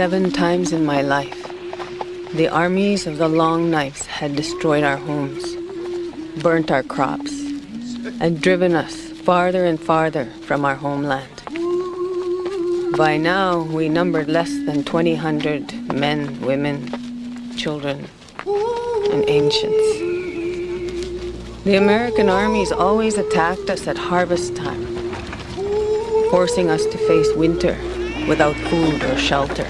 Seven times in my life, the armies of the long knives had destroyed our homes, burnt our crops, and driven us farther and farther from our homeland. By now, we numbered less than 2,000 men, women, children, and ancients. The American armies always attacked us at harvest time, forcing us to face winter without food or shelter.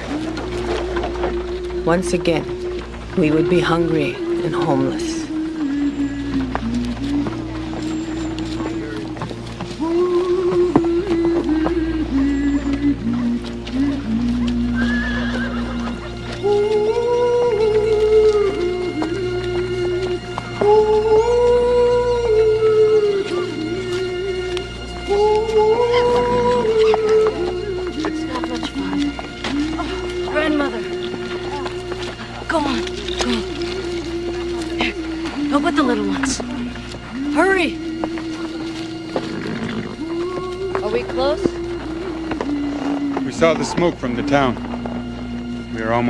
Once again, we would be hungry and homeless.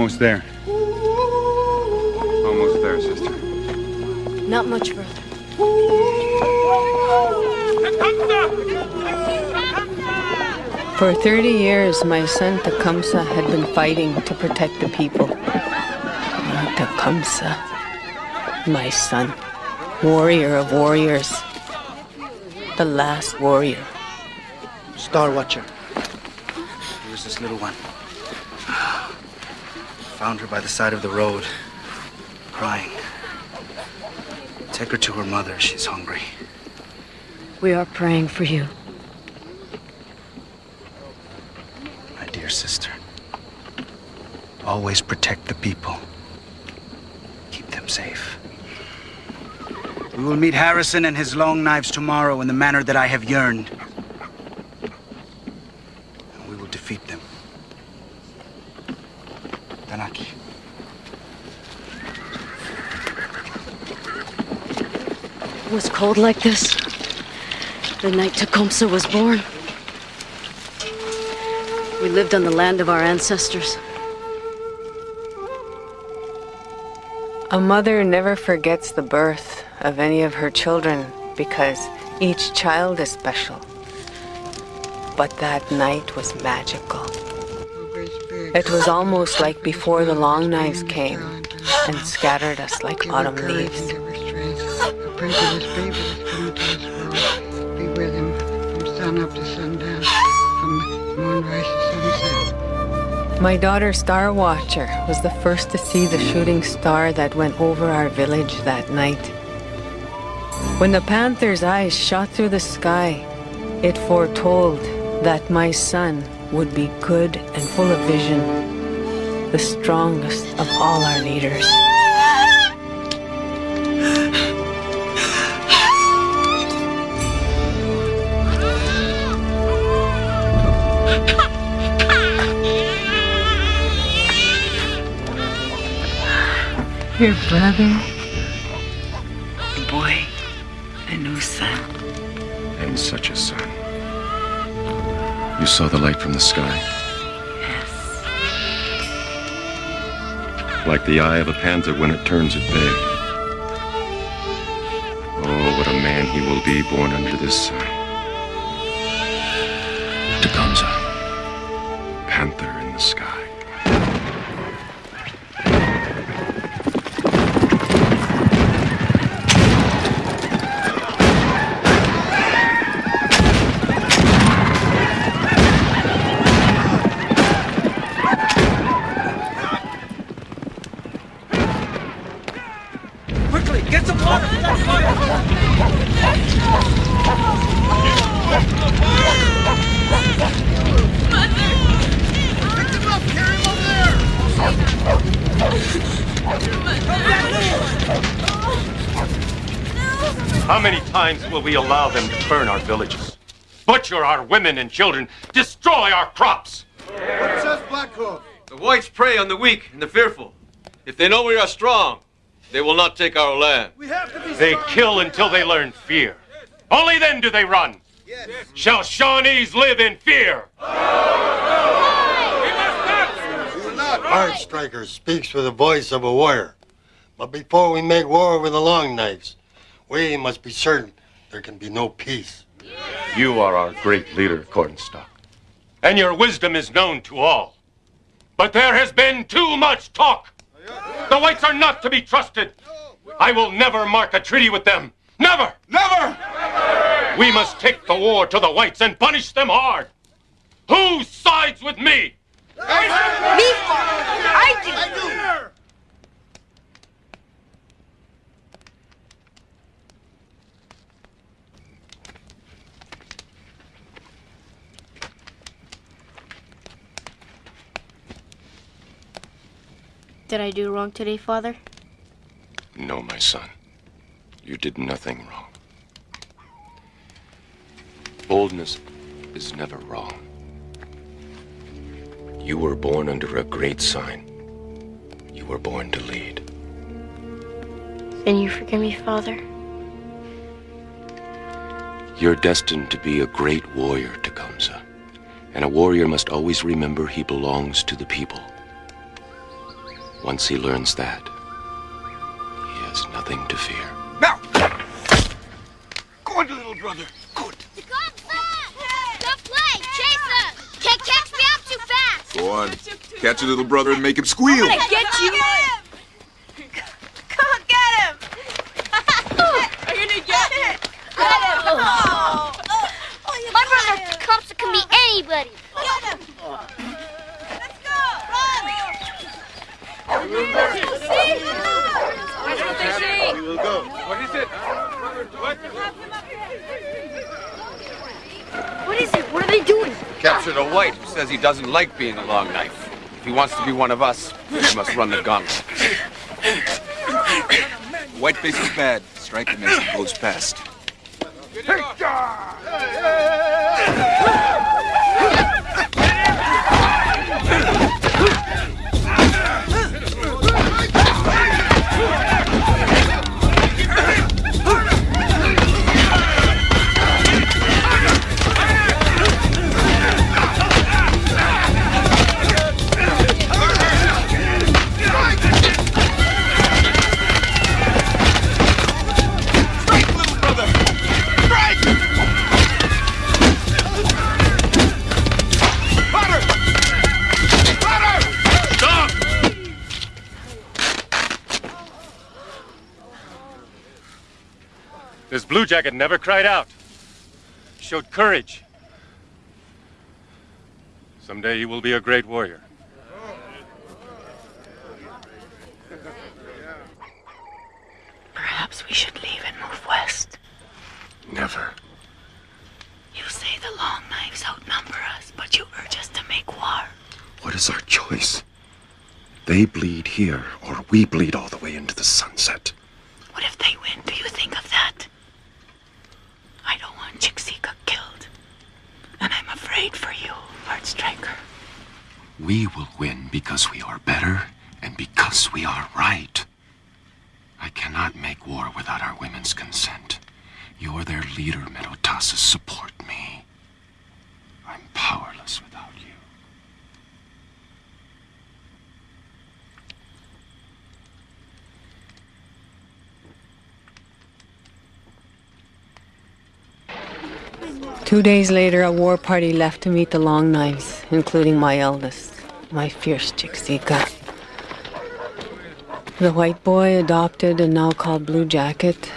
Almost there. Almost there, sister. Not much further. For 30 years, my son Tecumseh had been fighting to protect the people. Tecumseh, my son, warrior of warriors, the last warrior. Star Watcher this little one. Found her by the side of the road, crying. Take her to her mother. She's hungry. We are praying for you. My dear sister, always protect the people. Keep them safe. We will meet Harrison and his long knives tomorrow in the manner that I have yearned. was cold like this? The night Tecumseh was born? We lived on the land of our ancestors. A mother never forgets the birth of any of her children because each child is special. But that night was magical. It was almost like before the long knives came and scattered us like autumn leaves world. Be with him from sun to sundown, from moonrise to sunset. My daughter Star Watcher was the first to see the shooting star that went over our village that night. When the panther's eyes shot through the sky, it foretold that my son would be good and full of vision, the strongest of all our leaders. Your brother, a boy, a new son. And such a son. You saw the light from the sky? Yes. Like the eye of a panther when it turns at bay. Oh, what a man he will be born under this sun. Times will we allow them to burn our villages, butcher our women and children, destroy our crops? What says Black Hoof? The whites prey on the weak and the fearful. If they know we are strong, they will not take our land. We have to be they kill until they learn fear. Only then do they run. Yes. Shall Shawnees live in fear? We must not. We will not. Hard Striker speaks with the voice of a warrior. But before we make war with the Long Knives, we must be certain there can be no peace. You are our great leader, Cornstalk. And your wisdom is known to all. But there has been too much talk. The whites are not to be trusted. I will never mark a treaty with them. Never! Never! We must take the war to the whites and punish them hard. Who sides with me? Me, I do. I do! Did I do wrong today, Father? No, my son. You did nothing wrong. Boldness is never wrong. You were born under a great sign. You were born to lead. Then you forgive me, Father? You're destined to be a great warrior, Tecumseh. And a warrior must always remember he belongs to the people. Once he learns that, he has nothing to fear. Now! Go on, little brother. Good. Good play! Chase him! Can't catch me up too fast! Go on. Catch your little brother and make him squeal. I get you. Come on, get him! Are you gonna get it? Get him! Oh. Oh, My brother Tecumseh can be anybody! What is it? What is it? What are they doing? Captured a white who says he doesn't like being a long knife. If he wants to be one of us, he must run the gauntlet. Whiteface is bad. Strike him as he goes past. This blue jacket never cried out. Showed courage. Someday he will be a great warrior. Perhaps we should leave and move west. Never. You say the long knives outnumber us, but you urge us to make war. What is our choice? They bleed here, or we bleed all the way into the sunset. What if they win? Do you think of that? I don't want Chiksika killed. And I'm afraid for you, Lord Striker. We will win because we are better and because we are right. I cannot make war without our women's consent. You're their leader, Methoataske. Support me. I'm powerless without you. Two days later, a war party left to meet the Long Knives, including my eldest, my fierce Chiksika. The white boy adopted and now called Blue Jacket.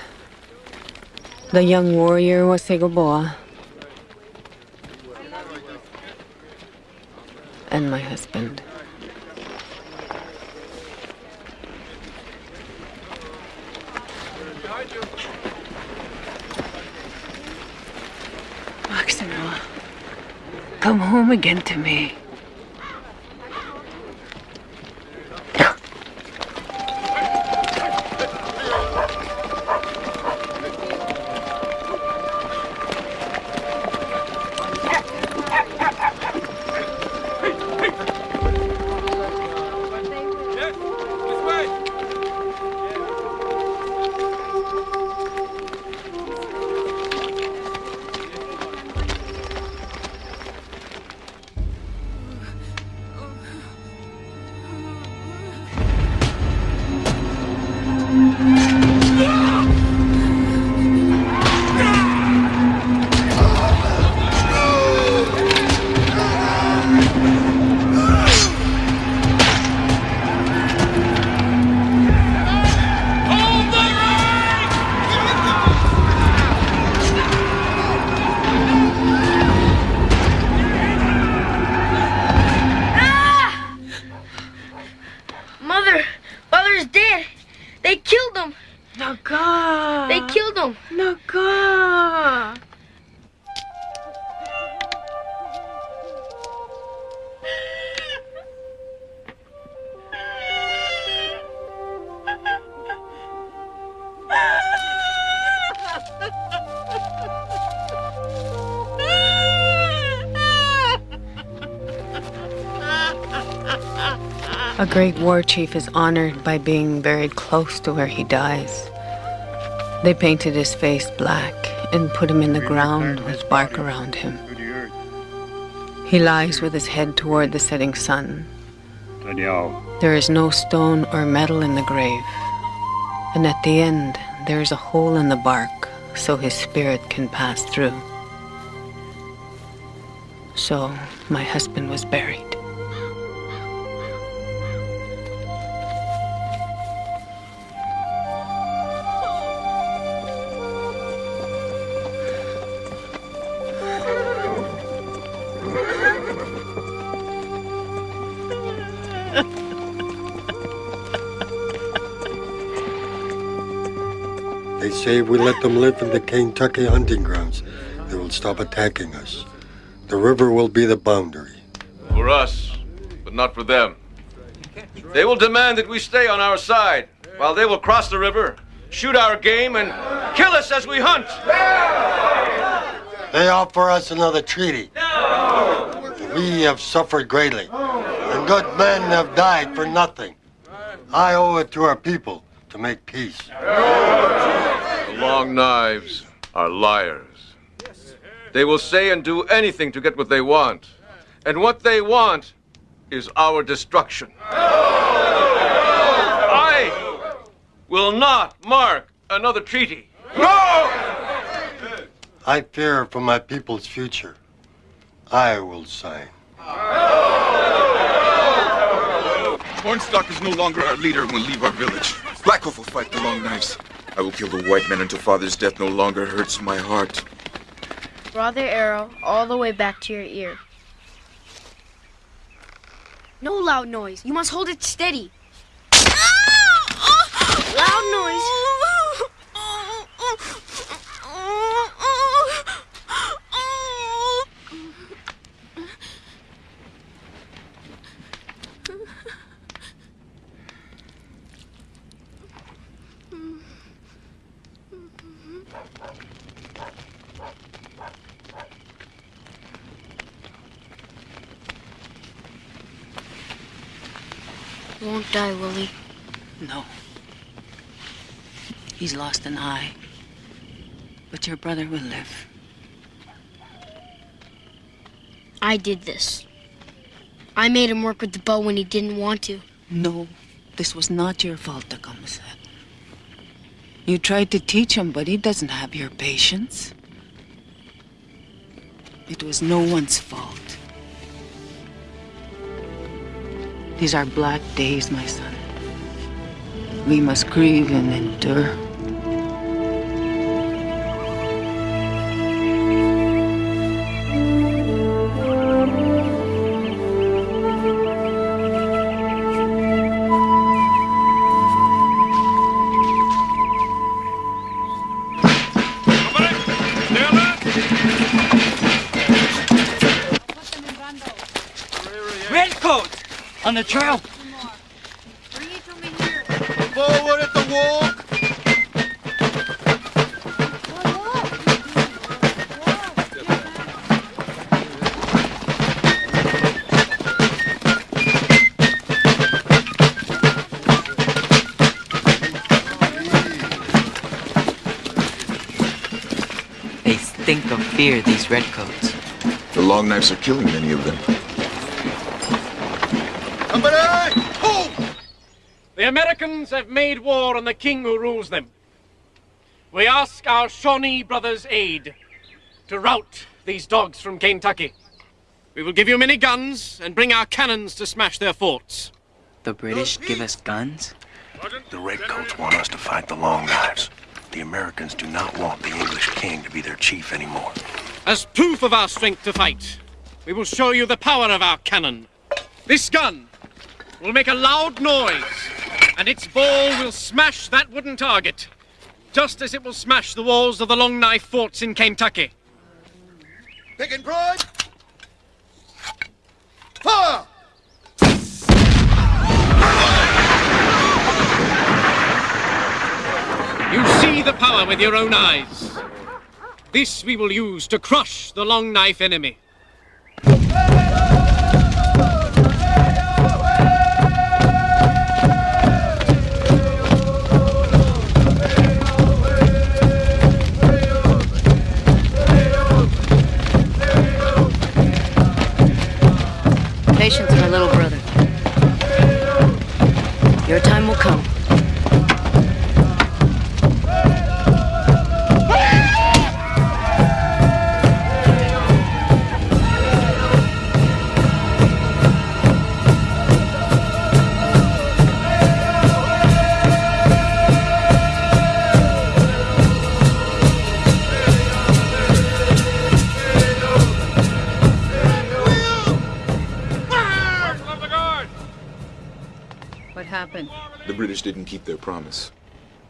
The young warrior was Segoboa. And my husband. Maximo, come home again to me. A great war chief is honored by being buried close to where he dies. They painted his face black and put him in the ground with bark around him. He lies with his head toward the setting sun. There is no stone or metal in the grave. And at the end, there is a hole in the bark so his spirit can pass through. So my husband was buried. Say if we let them live in the Kentucky hunting grounds, they will stop attacking us. The river will be the boundary. For us, but not for them. They will demand that we stay on our side, while they will cross the river, shoot our game, and kill us as we hunt. They offer us another treaty. We have suffered greatly, and good men have died for nothing. I owe it to our people to make peace. The long knives are liars. They will say and do anything to get what they want. And what they want is our destruction. I will not mark another treaty. No! I fear for my people's future. I will sign. Cornstalk is no longer our leader and will leave our village. Blackhoof will fight the Long Knives. I will kill the white men until father's death no longer hurts my heart. Draw their arrow all the way back to your ear. No loud noise. You must hold it steady. Ah! Loud noise. Oh, oh, oh, Won't die, will he? No. He's lost an eye. But your brother will live. I did this. I made him work with the bow when he didn't want to. No, this was not your fault, Tecumseh. You tried to teach him, but he doesn't have your patience. It was no one's fault. These are black days, my son. We must grieve and endure. On the trail! Forward at the walk! They stink of fear, these redcoats. The Long Knives are killing many of them. Somebody! Hold! The Americans have made war on the king who rules them. We ask our Shawnee brothers' aid to rout these dogs from Kentucky. We will give you many guns and bring our cannons to smash their forts. The British give us guns? The Redcoats want us to fight the Long Knives. The Americans do not want the English king to be their chief anymore. As proof of our strength to fight, we will show you the power of our cannon. This gun will make a loud noise, and its ball will smash that wooden target. just as it will smash the walls of the Long Knife forts in Kentucky. Pick and pride. Fire! You see the power with your own eyes. This we will use to crush the Long Knife enemy. British didn't keep their promise.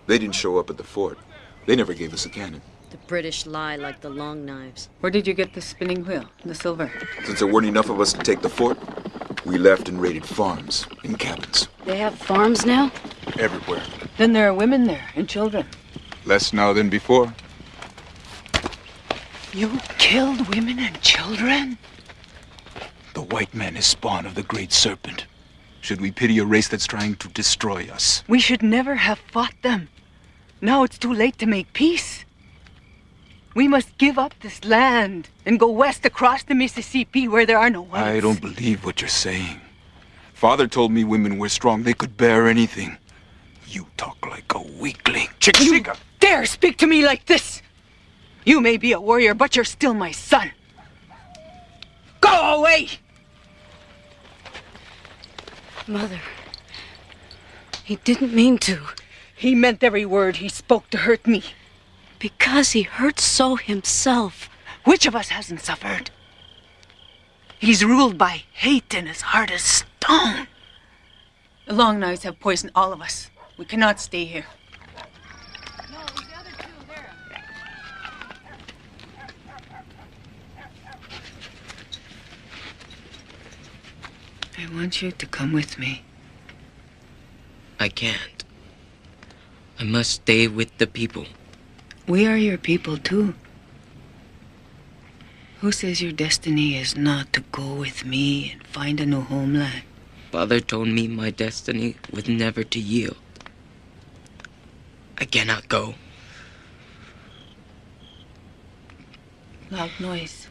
They didn't show up at the fort. They never gave us a cannon. The British lie like the long knives. Where did you get the spinning wheel, the silver? Since there weren't enough of us to take the fort, we left and raided farms and cabins. They have farms now? Everywhere. Then there are women there and children. Less now than before. You killed women and children? The white man is spawn of the great serpent. Should we pity a race that's trying to destroy us? We should never have fought them. Now it's too late to make peace. We must give up this land and go west across the Mississippi where there are no whites. I don't believe what you're saying. Father told me women were strong. They could bear anything. You talk like a weakling. You dare speak to me like this? You may be a warrior, but you're still my son. Go away! Mother. He didn't mean to. He meant every word he spoke to hurt me. Because he hurt so himself. Which of us hasn't suffered? He's ruled by hate and his heart is stone. The long knives have poisoned all of us. We cannot stay here. I want you to come with me. I can't. I must stay with the people. We are your people too. Who says your destiny is not to go with me and find a new homeland? Father told me my destiny was never to yield. I cannot go. Loud noise.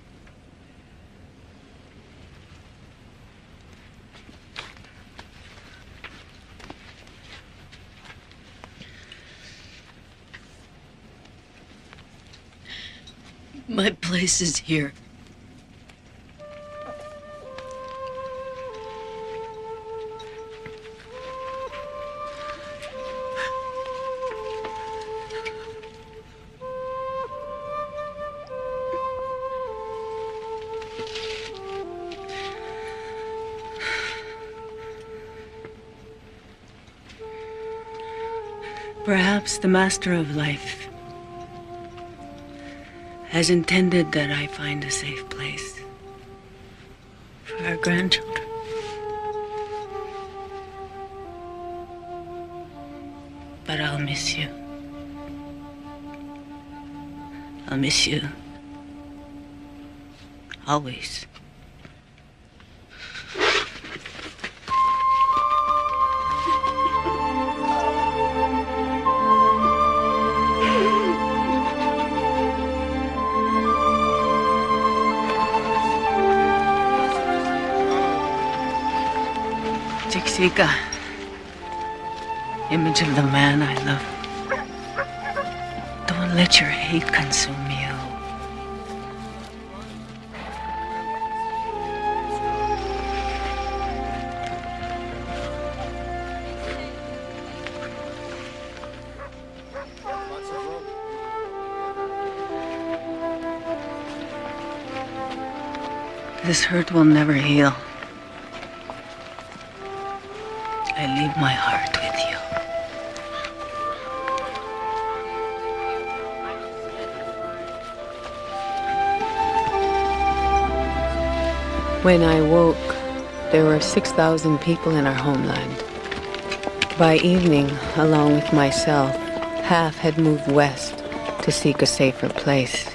My place is here. Perhaps the master of life has intended that I find a safe place for our grandchildren. But I'll miss you. I'll miss you. Always. Chiksika, image of the man I love. Don't let your hate consume you. This hurt will never heal. When I woke, there were 6,000 people in our homeland. By evening, along with myself, half had moved west to seek a safer place.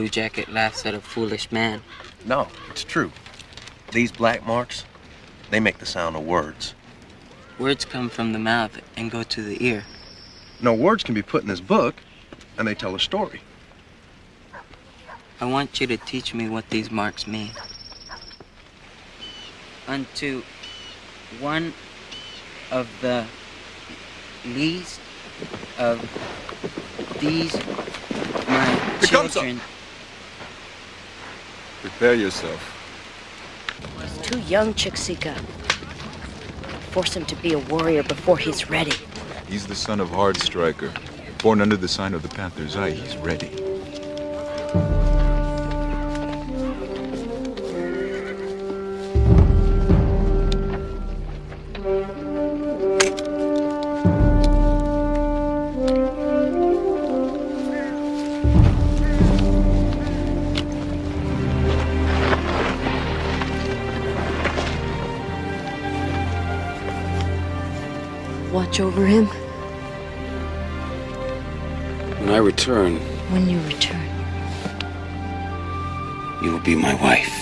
Blue Jacket laughs at a foolish man. No, it's true. These black marks, they make the sound of words. Words come from the mouth and go to the ear. No, words can be put in this book, and they tell a story. I want you to teach me what these marks mean. Unto one of the least of these my children. Prepare yourself. He's too young, Chiksika. Force him to be a warrior before he's ready. He's the son of Hard Striker. Born under the sign of the Panther's Eye, he's ready. Watch over him When I return, when you return. you will be my wife.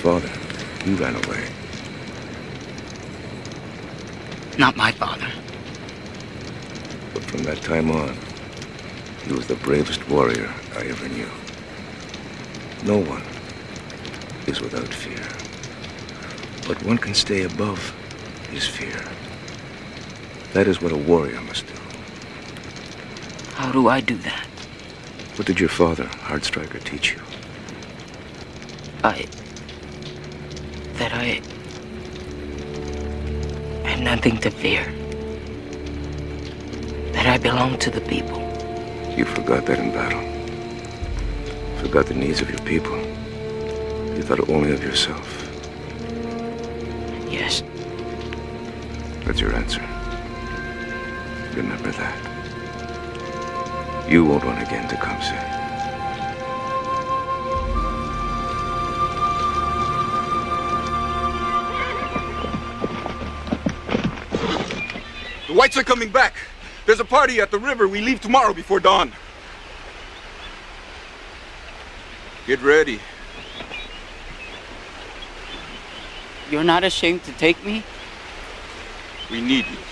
Father, you ran away. Not my father. But from that time on, he was the bravest warrior I ever knew. No one is without fear. But one can stay above his fear. That is what a warrior must do. How do I do that? What did your father, Hardstriker, teach you? I nothing to fear. That I belong to the people. You forgot that in battle. Forgot the needs of your people. You thought only of yourself. Yes. That's your answer. Remember that. You won't want again Tecumseh. The whites are coming back. There's a party at the river. We leave tomorrow before dawn. Get ready. You're not ashamed to take me? We need you.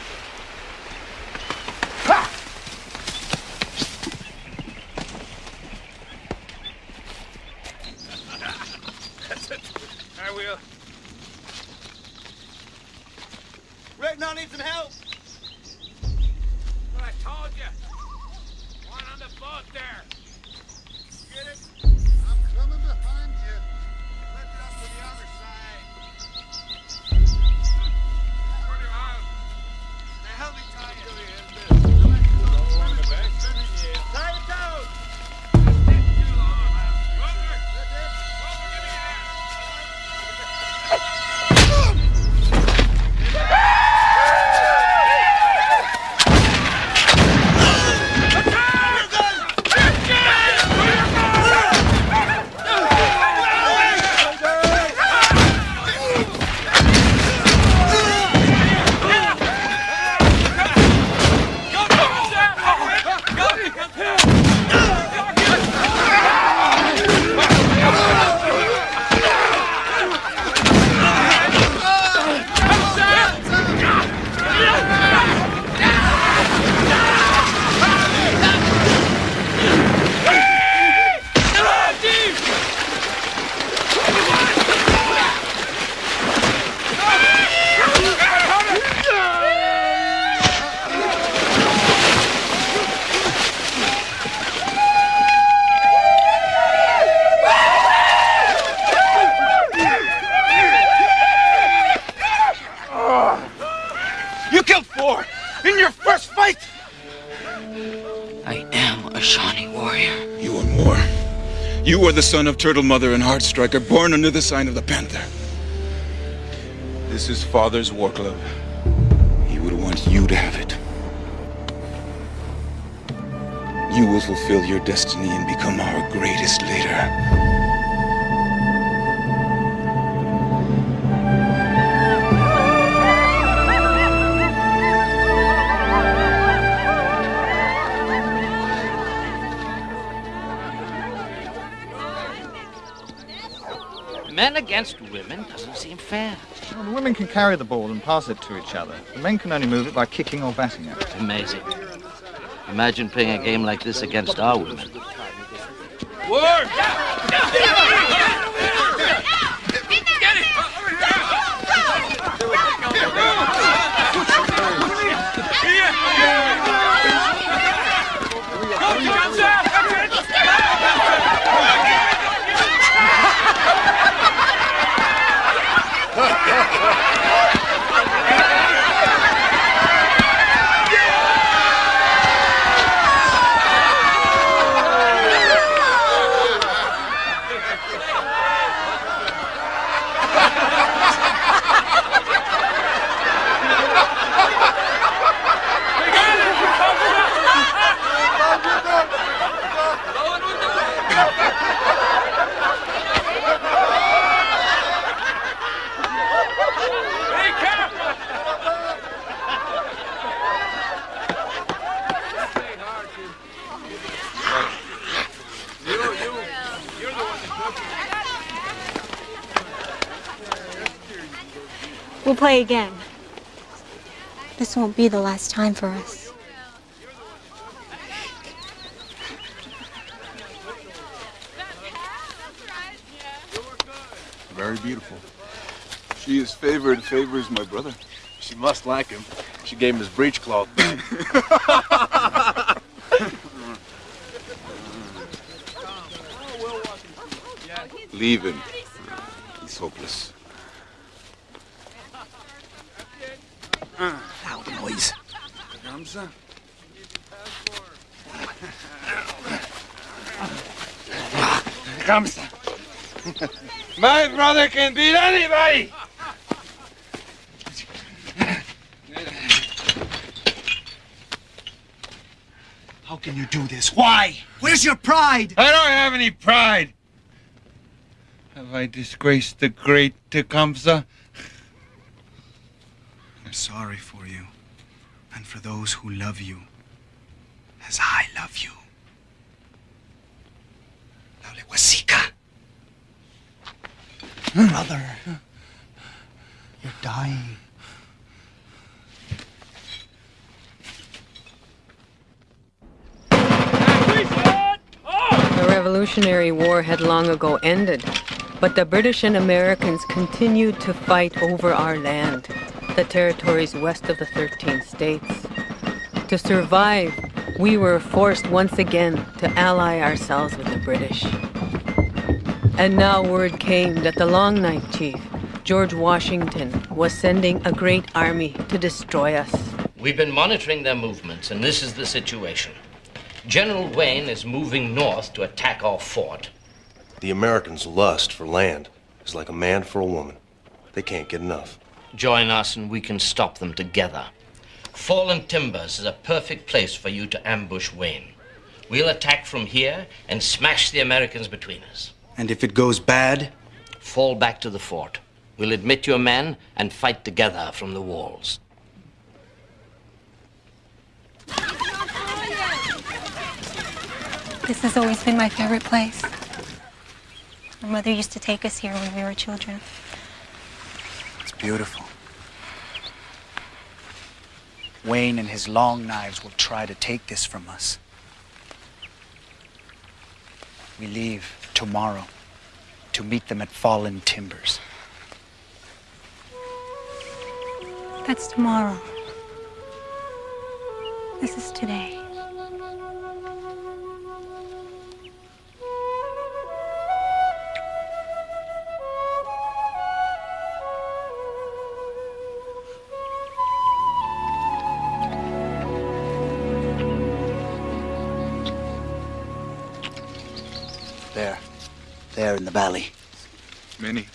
The son of Turtle Mother and Hardstriker, born under the sign of the Panther. This is Father's war club. He would want you to have it. You will fulfill your destiny and become our greatest leader. Men against women doesn't seem fair. Well, the women can carry the ball and pass it to each other. The men can only move it by kicking or batting it. Amazing. Imagine playing a game like this against our women. Word! We'll play again. This won't be the last time for us. Very beautiful. She is favored, favors my brother. She must like him. She gave him his breechcloth back. Leave him. He's hopeless. Loud noise. Tecumseh? Tecumseh. My brother can beat anybody. How can you do this? Why? Where's your pride? I don't have any pride. Have I disgraced the great Tecumseh? I'm sorry for for those who love you as I love you. Lalawethika. Brother, you're dying. The Revolutionary War had long ago ended, but the British and Americans continued to fight over our land, the territories west of the 13 states. To survive, we were forced once again to ally ourselves with the British. And now word came that the Long Knife Chief, George Washington, was sending a great army to destroy us. We've been monitoring their movements, and this is the situation. General Wayne is moving north to attack our fort. The Americans' lust for land is like a man for a woman. They can't get enough. Join us, and we can stop them together. Fallen Timbers is a perfect place for you to ambush Wayne. We'll attack from here and smash the Americans between us. And if it goes bad? Fall back to the fort. We'll admit your men and fight together from the walls. This has always been my favorite place. My mother used to take us here when we were children. Beautiful. Wayne and his long knives will try to take this from us. We leave tomorrow to meet them at Fallen Timbers. That's tomorrow. This is today. The valley. Many.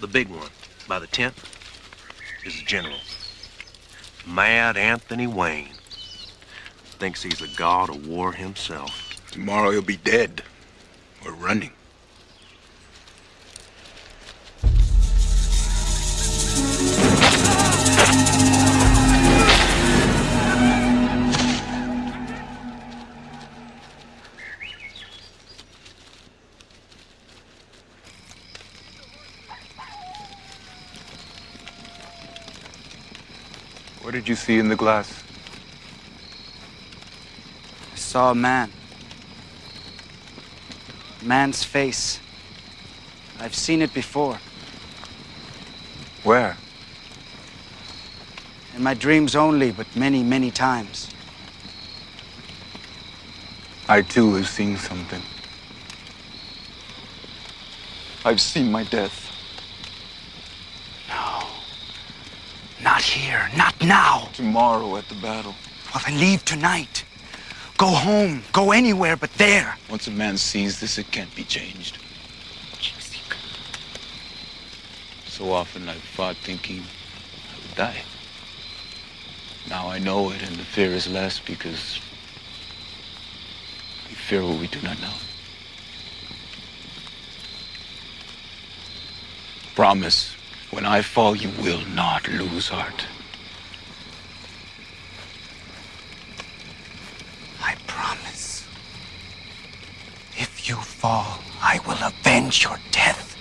The big one, by the tent, is the general. Mad Anthony Wayne. Thinks he's a god of war himself. Tomorrow he'll be dead. Or running. What did you see in the glass? I saw a man. A man's face. I've seen it before. Where? In my dreams only, but many, many times. I too have seen something. I've seen my death. No. Not here. Not now. Tomorrow at the battle. Well, then leave tonight. Go home. Go anywhere but there. Once a man sees this, it can't be changed. So often I've fought thinking I would die. Now I know it, and the fear is less because we fear what we do not know. Promise, when I fall, you will not lose heart. I promise. If you fall, I will avenge your death.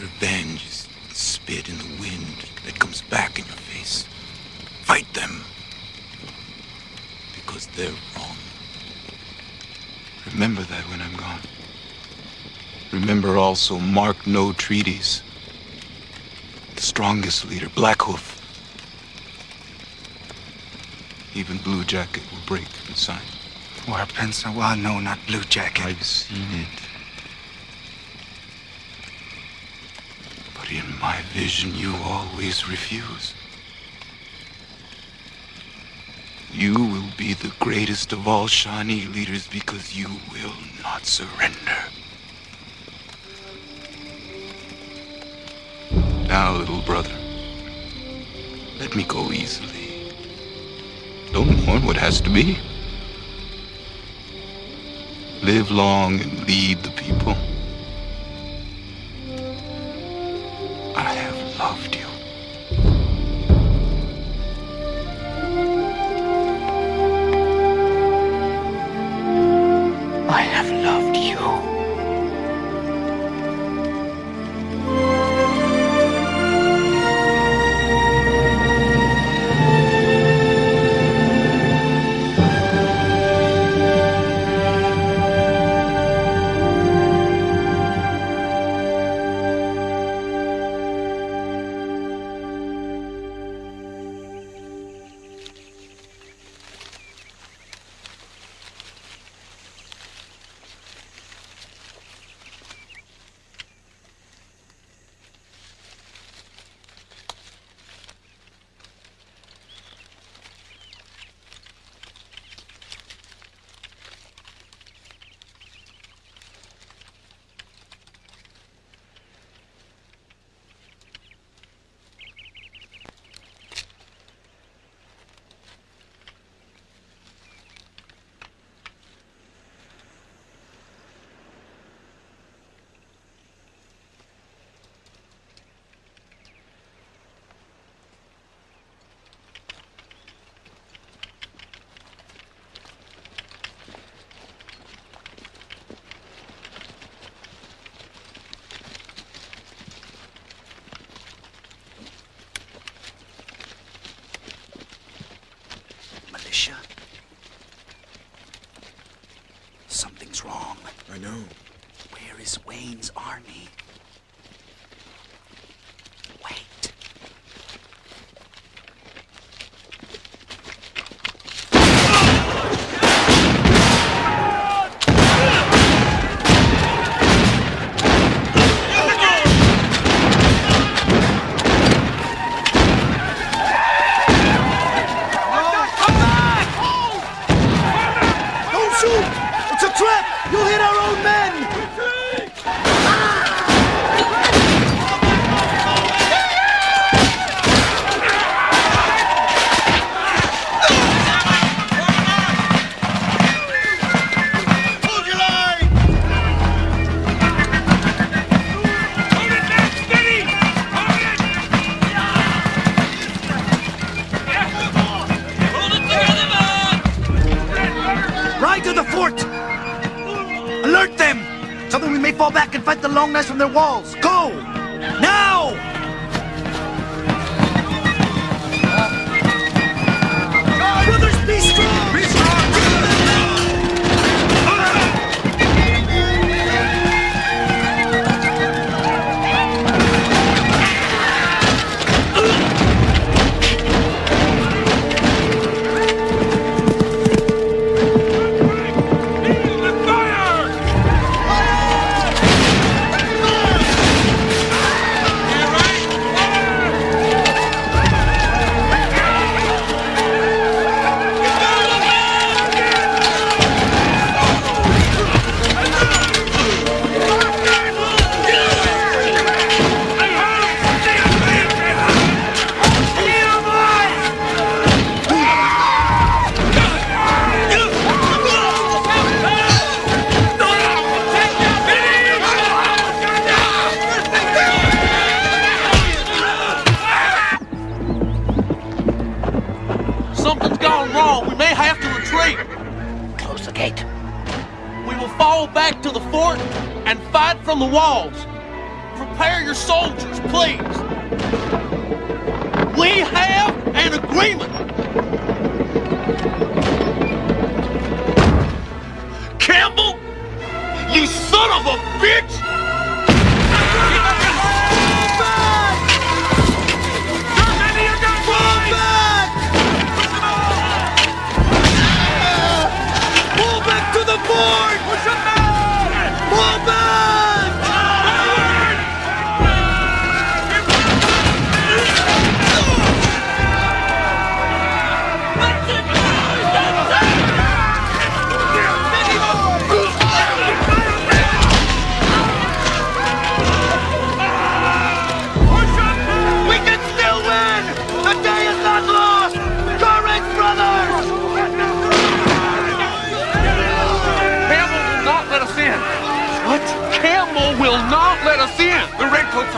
Revenge is spit in the wind that comes back in your face. Fight them. Because they're wrong. Remember that when I'm gone. Remember also, mark no treaties strongest leader, Black Hoof. Even Blue Jacket will break and sign. Or well, no, not Blue Jacket. I've seen it. But in my vision, you always refuse. You will be the greatest of all Shawnee leaders because you will not surrender. Now, little brother, let me go easily. Don't mourn what has to be. Live long and lead the people. walls. what's up man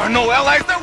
are no allies, they're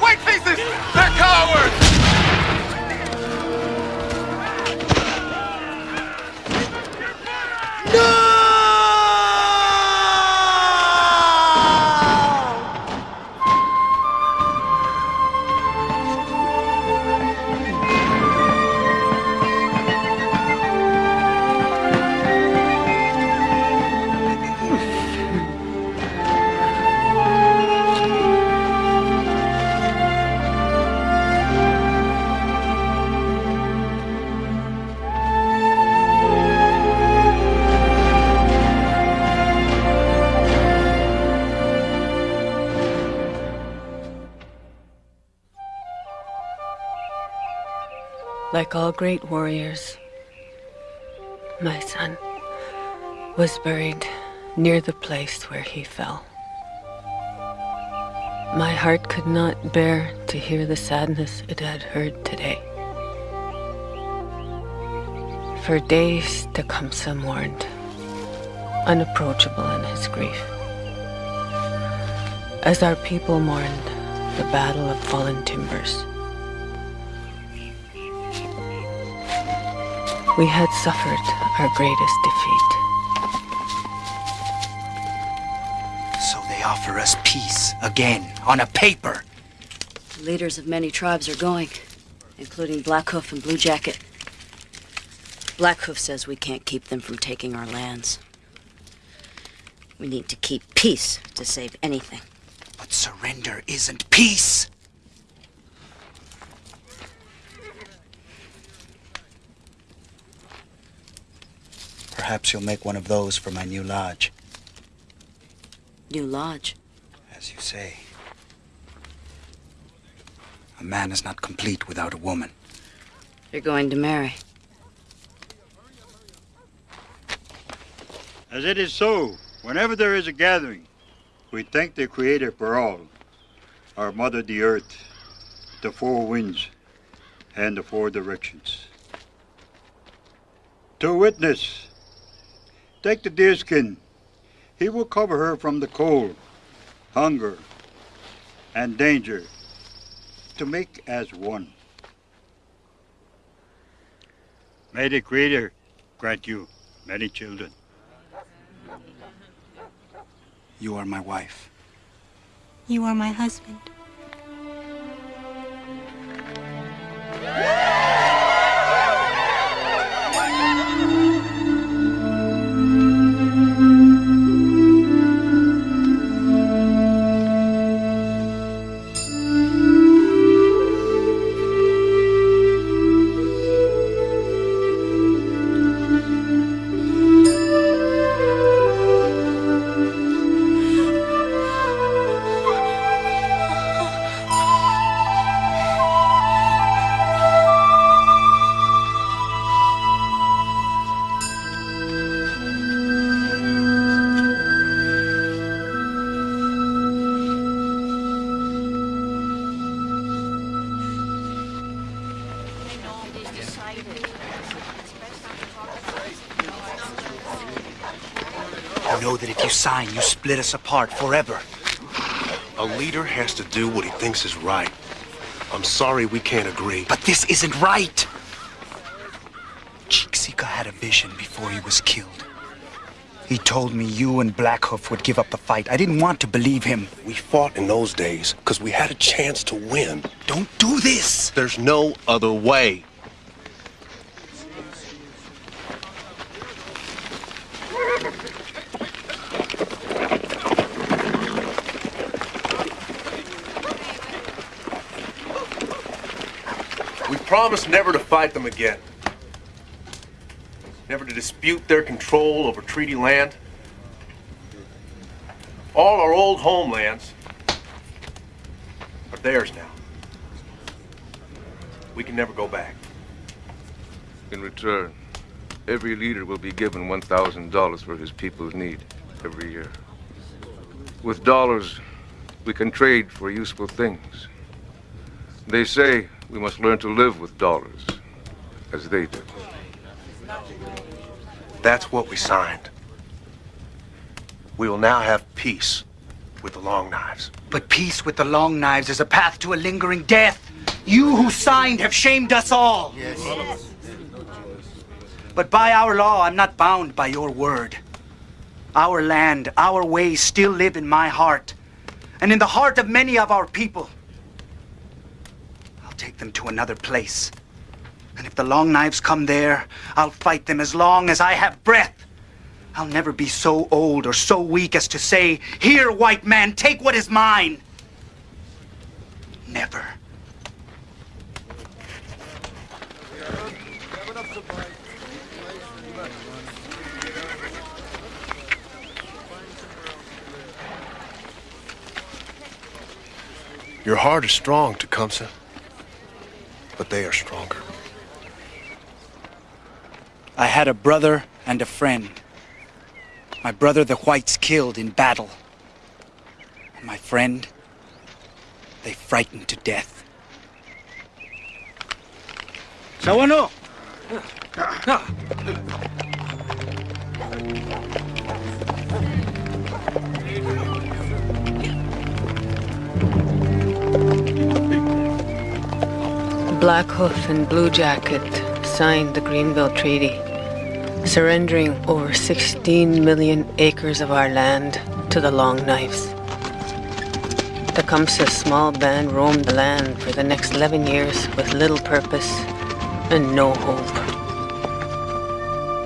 all great warriors, my son was buried near the place where he fell. My heart could not bear to hear the sadness it had heard today. For days Tecumseh mourned, unapproachable in his grief. As our people mourned the Battle of Fallen Timbers. We had suffered our greatest defeat. So they offer us peace again on a paper. The leaders of many tribes are going, including Black Hoof and Blue Jacket. Black Hoof says we can't keep them from taking our lands. We need to keep peace to save anything. But surrender isn't peace. Perhaps you'll make one of those for my new lodge, New Lodge. as you say. A man is not complete without a woman. You're going to marry. As it is so, whenever there is a gathering, we thank the Creator for all, our Mother the Earth, the four winds, and the four directions. To witness, take the deerskin. He will cover her from the cold, hunger, and danger, to make as one. May the Creator grant you many children. You are my wife. You are my husband. Split us apart forever. A leader has to do what he thinks is right. I'm sorry we can't agree. But this isn't right. Chiksika had a vision before he was killed. He told me you and Black Hoof would give up the fight. I didn't want to believe him. We fought in those days because we had a chance to win. Don't do this! There's no other way. We promised never to fight them again. Never to dispute their control over treaty land. All our old homelands are theirs now. We can never go back. In return, every leader will be given $1,000 for his people's need every year. With dollars, we can trade for useful things. They say we must learn to live with dollars, as they do. That's what we signed. We will now have peace. with the long knives. But peace with the long knives is a path to a lingering death. You who signed have shamed us all. Yes. But by our law, I'm not bound by your word. Our land, our ways still live in my heart, and in the heart of many of our people. Take them to another place. And if the long knives come there, I'll fight them as long as I have breath. I'll never be so old or so weak as to say, Here, white man, take what is mine. Never. Your heart is strong, Tecumseh, but they are stronger. I had a brother and a friend. My brother the whites killed in battle. And my friend, they frightened to death. Sawano! Black Hoof and Blue Jacket signed the Greenville Treaty, surrendering over 16 million acres of our land to the Long Knives. Tecumseh's small band roamed the land for the next 11 years with little purpose and no hope.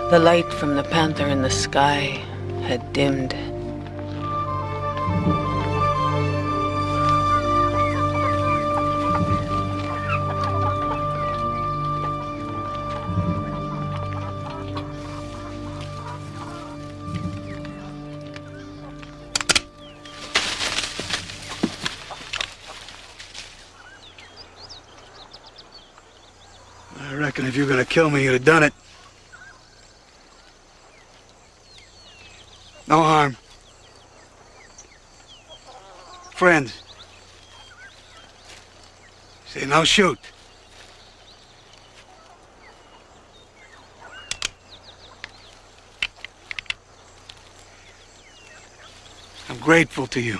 The light from the panther in the sky had dimmed. Kill me, you'd have done it. No harm. Friends. Say no shoot. I'm grateful to you.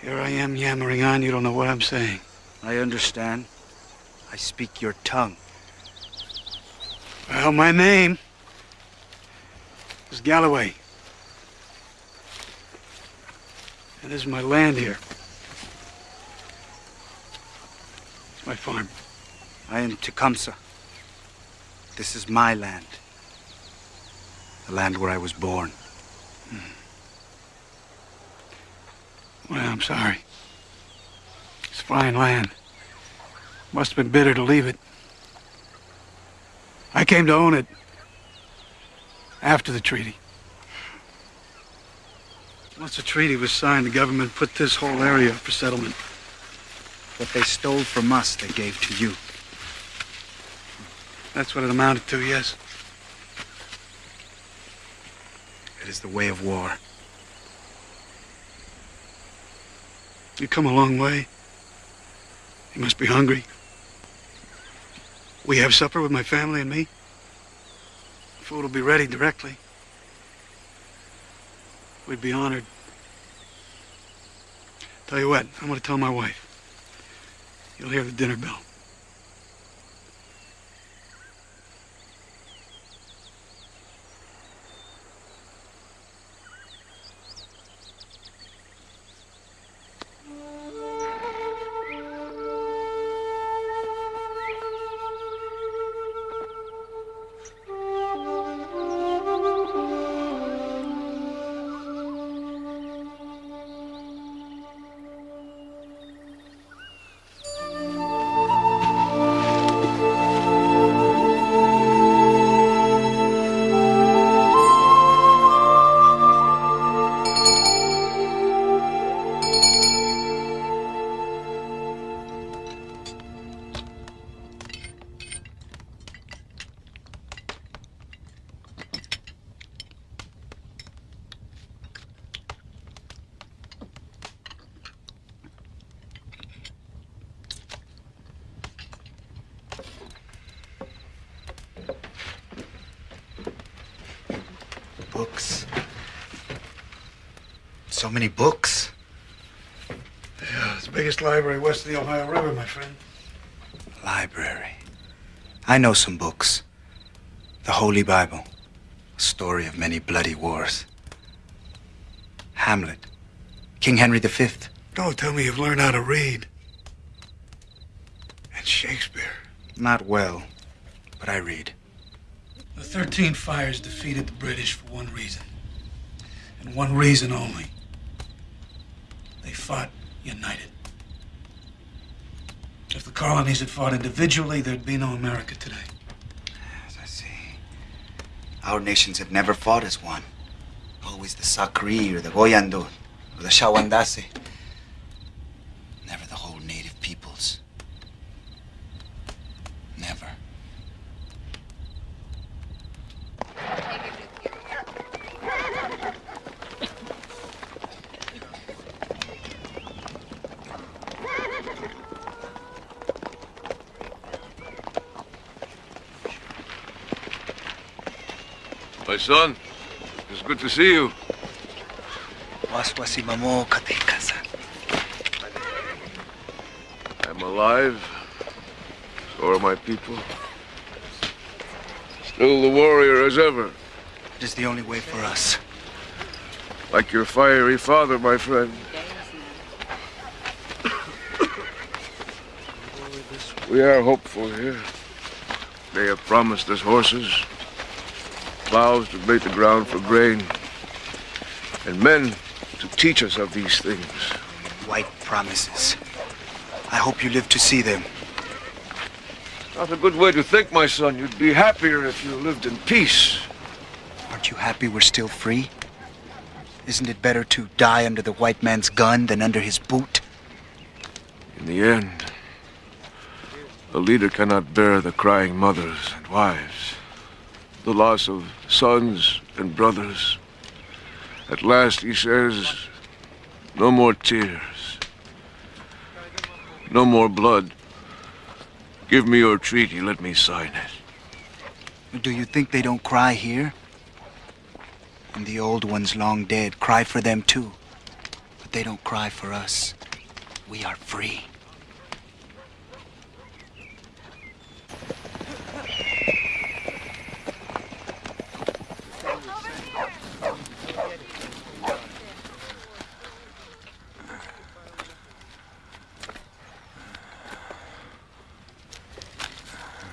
Here I am yammering on, you don't know what I'm saying. I understand. I speak your tongue. Well, my name is Galloway. And this is my land here. It's my farm. I am Tecumseh. This is my land. The land where I was born. Hmm. Well, I'm sorry. It's fine land. Must have been bitter to leave it. I came to own it after the treaty. Once the treaty was signed, the government put this whole area up for settlement. What they stole from us, they gave to you. That's what it amounted to, yes. It is the way of war. You come a long way. You must be hungry. We have supper with my family and me. Food will be ready directly. We'd be honored. Tell you what, I'm going to tell my wife. You'll hear the dinner bell. The Ohio River, my friend. Library. I know some books. The Holy Bible. A story of many bloody wars. Hamlet. King Henry V. Don't tell me you've learned how to read. And Shakespeare. Not well, but I read. The 13 Fires defeated the British for one reason. And one reason only. They fought united. If the colonies had fought individually, there'd be no America today. As I see. Our nations have never fought as one. Always the Sakri or the Goyandu or the Shawandase. Never the whole native peoples. Never. My son, it's good to see you. Waswasi mamo katekasa. I'm alive. So are my people. Still the warrior as ever. It is the only way for us. Like your fiery father, my friend. We are hopeful here. They have promised us horses, plows to break the ground for grain, and men to teach us of these things. White promises. I hope you live to see them. Not a good way to think, my son. You'd be happier if you lived in peace. Aren't you happy we're still free? Isn't it better to die under the white man's gun than under his boot? In the end, a leader cannot bear the crying mothers and wives, the loss of sons and brothers. At last, he says, no more tears, no more blood. Give me your treaty, let me sign it. Do you think they don't cry here? And the old ones long dead cry for them too. But they don't cry for us. We are free.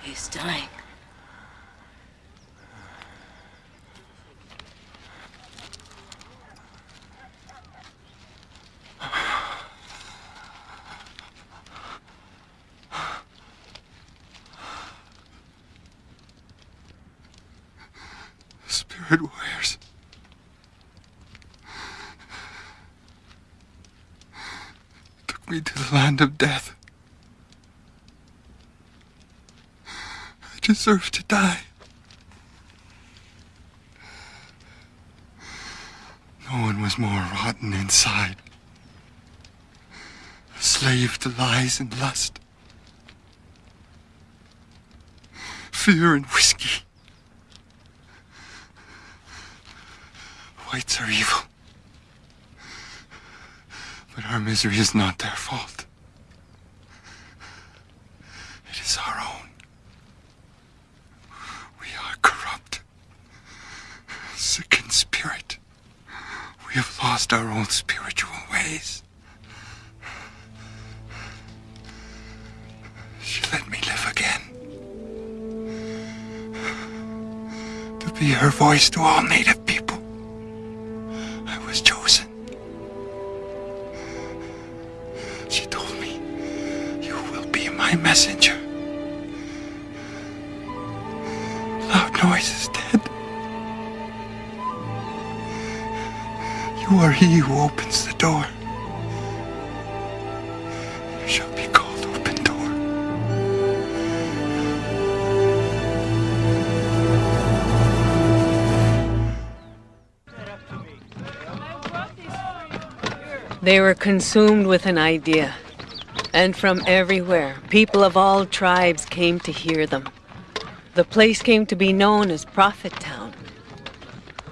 He's dying. Spirit warriors. Took me to the land of death. I deserve to die. No one was more rotten inside. A slave to lies and lust. Fear and whiskey. Whites are evil. But our misery is not their fault. It is our own. We are corrupt, sick in spirit. We have own spiritual ways. She let me live again. To be her voice to all native people. I was chosen. She told me, You will be my messenger. Are he who opens the door. Shall be called open door. They were consumed with an idea. And from everywhere, people of all tribes came to hear them. The place came to be known as Prophet Town.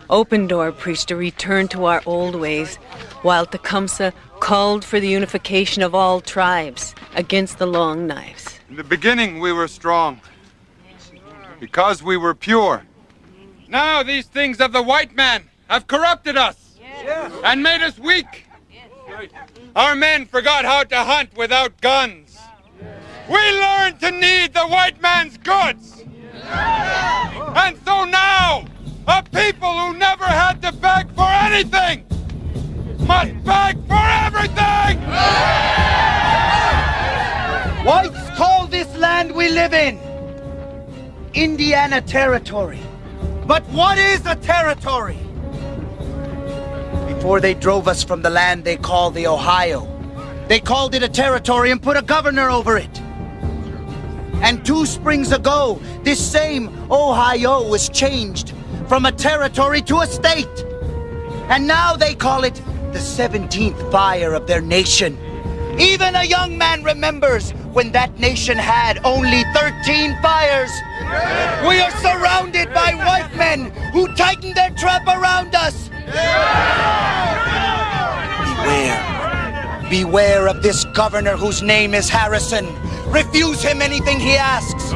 Open Door preached a return to our old ways, while Tecumseh called for the unification of all tribes against the Long Knives. In the beginning, we were strong because we were pure. Now, these things of the white man have corrupted us and made us weak. Our men forgot how to hunt without guns. We learned to need the white man's goods. And so now, a people who never had to beg for anything must beg for everything! Whites call this land we live in Indiana Territory. But what is a territory? Before they drove us from the land they call the Ohio, they called it a territory and put a governor over it. And two springs ago, this same Ohio was changed from a territory to a state. And now they call it the 17th fire of their nation. Even a young man remembers when that nation had only 13 fires. We are surrounded by white men who tighten their trap around us. Beware. Beware of this governor whose name is Harrison. Refuse him anything he asks.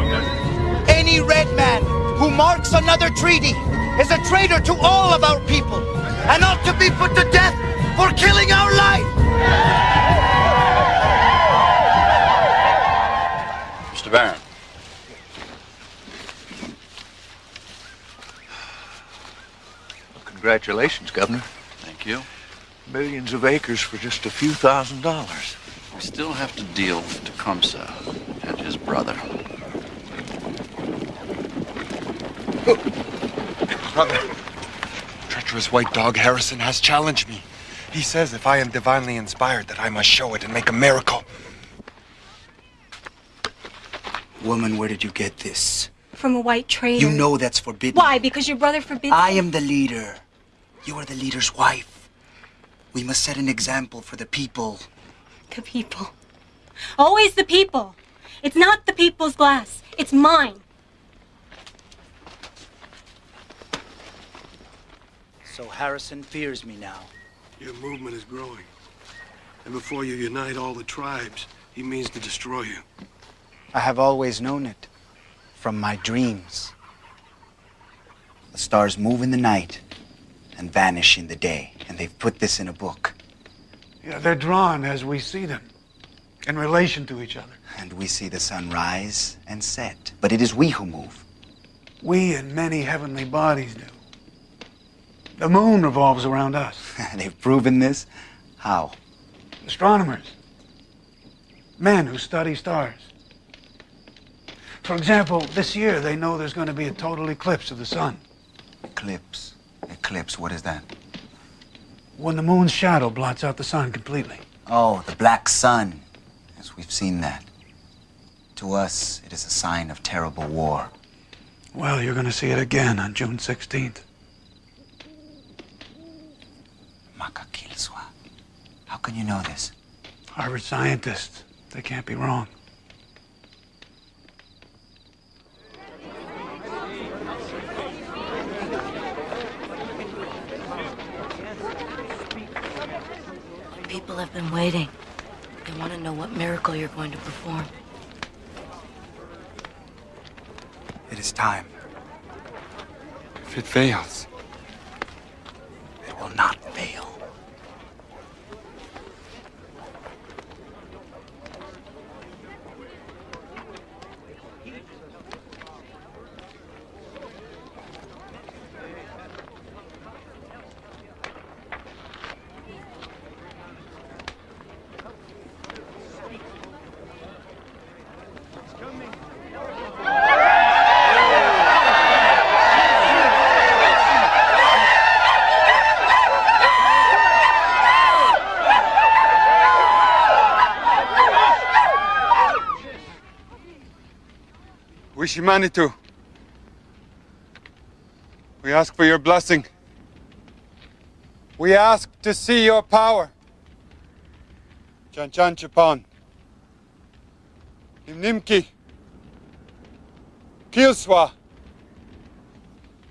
Any red man who marks another treaty is a traitor to all of our people and ought to be put to death for killing our life. Mr. Barron. Congratulations, Governor. Thank you. Millions of acres for just a few thousand dollars. We still have to deal with Tecumseh and his brother. Brother, treacherous white dog Harrison has challenged me. He says if I am divinely inspired that I must show it and make a miracle. Woman, where did you get this? From a white trader. You know that's forbidden. Why? Because your brother forbids I am the leader. You are the leader's wife. We must set an example for the people. The people. Always the people. It's not the people's glass. It's mine. So Harrison fears me now. Your movement is growing. And before you unite all the tribes, he means to destroy you. I have always known it from my dreams. The stars move in the night and vanish in the day, and they've put this in a book. Yeah, they're drawn as we see them, in relation to each other. And we see the sun rise and set, but it is we who move. We and many heavenly bodies do. The moon revolves around us. they've proven this. How? Astronomers. Men who study stars. For example, this year they know there's going to be a total eclipse of the sun. Eclipse. Eclipse, what is that? When the moon's shadow blots out the sun completely. Oh, the black sun. Yes, we've seen that. To us, it is a sign of terrible war. Well, you're going to see it again on June 16th. Makakilswa. How can you know this? Harvard scientists. They can't be wrong. People have been waiting. They want to know what miracle you're going to perform. It is time. If it fails, It will not fail. Wishimanatu. We ask for your blessing. We ask to see your power. Chanchan Chapan. Nimnimki. Kilswa.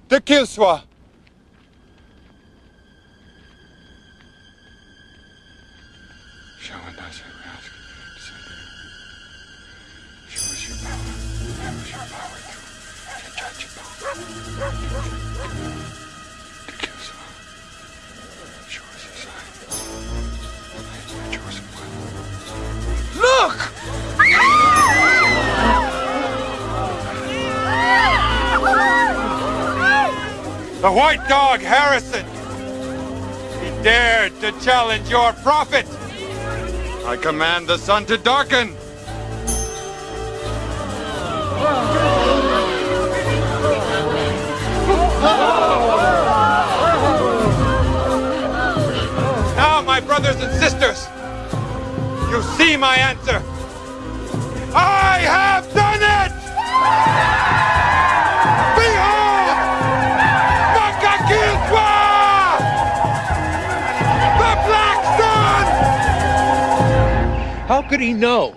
The Kilswa. Uh, the white dog, Harrison! He dared to challenge your prophet! I command the sun to darken! You see my answer. I have done it! Behold! Makakilpa! The Black Sun! How could he know?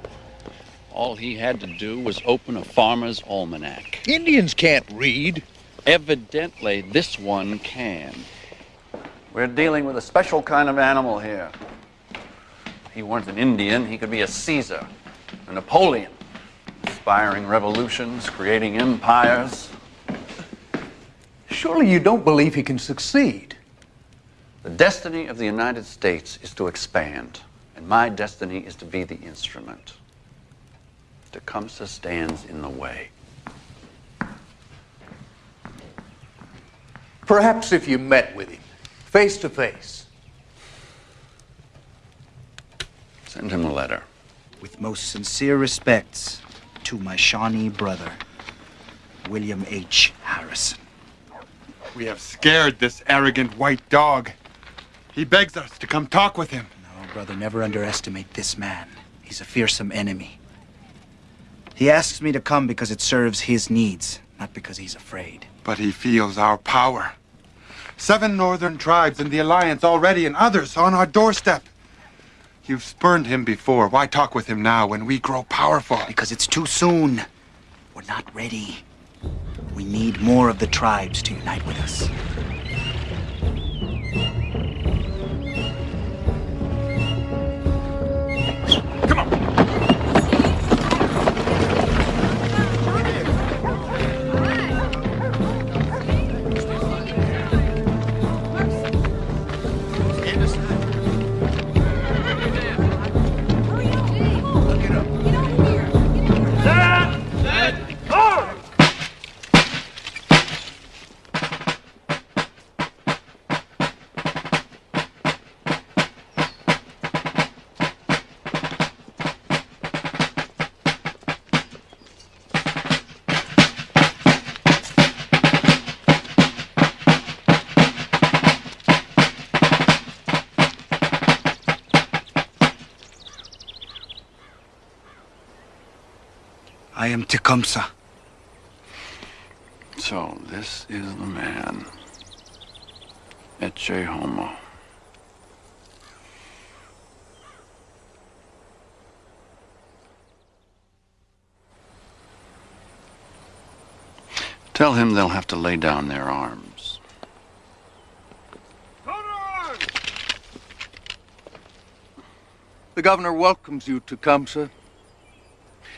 All he had to do was open a farmer's almanac. Indians can't read. Evidently, this one can. We're dealing with a special kind of animal here. He weren't an Indian, he could be a Caesar, a Napoleon, inspiring revolutions, creating empires. Surely you don't believe he can succeed. The destiny of the United States is to expand, and my destiny is to be the instrument. Tecumseh stands in the way. Perhaps if you met with him, face to face. Send him a letter. With most sincere respects to my Shawnee brother, William H. Harrison. We have scared this arrogant white dog. He begs us to come talk with him. No, brother, never underestimate this man. He's a fearsome enemy. He asks me to come because it serves his needs, not because he's afraid. But he feels our power. Seven northern tribes in the alliance already, and others on our doorstep. You've spurned him before. Why talk with him now when we grow powerful? Because it's too soon. We're not ready. We need more of the tribes to unite with us. Am Tecumseh. So, this is the man. Ecce homo. Tell him they'll have to lay down their arms. The governor welcomes you, Tecumseh.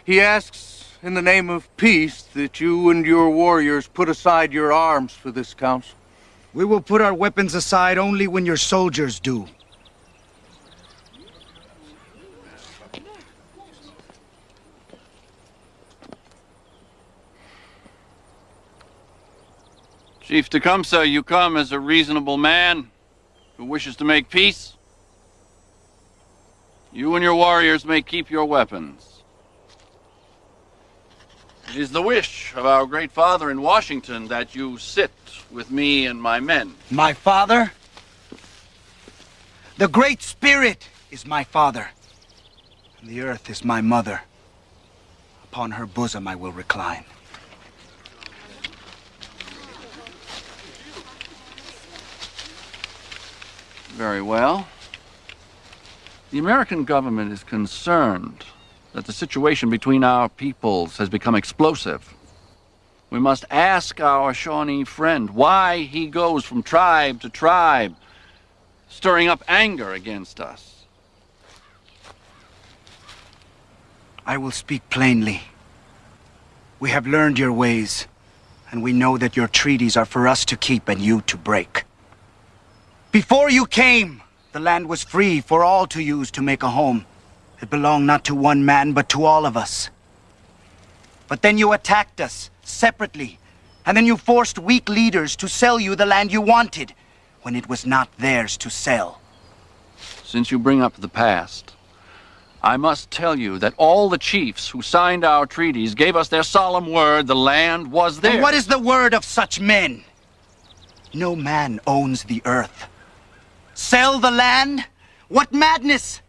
He asks, in the name of peace, that you and your warriors put aside your arms for this council. We will put our weapons aside only when your soldiers do. Chief Tecumseh, you come as a reasonable man who wishes to make peace. You and your warriors may keep your weapons. It is the wish of our great father in Washington that you sit with me and my men. My father? The Great Spirit is my father. And the earth is my mother. Upon her bosom I will recline. Very well. The American government is concerned that the situation between our peoples has become explosive. We must ask our Shawnee friend why he goes from tribe to tribe, stirring up anger against us. I will speak plainly. We have learned your ways, and we know that your treaties are for us to keep and you to break. Before you came, the land was free for all to use to make a home. It belonged not to one man, but to all of us. But then you attacked us, separately, and then you forced weak leaders to sell you the land you wanted, when it was not theirs to sell. Since you bring up the past, I must tell you that all the chiefs who signed our treaties gave us their solemn word the land was theirs. And what is the word of such men? No man owns the earth. Sell the land? What madness!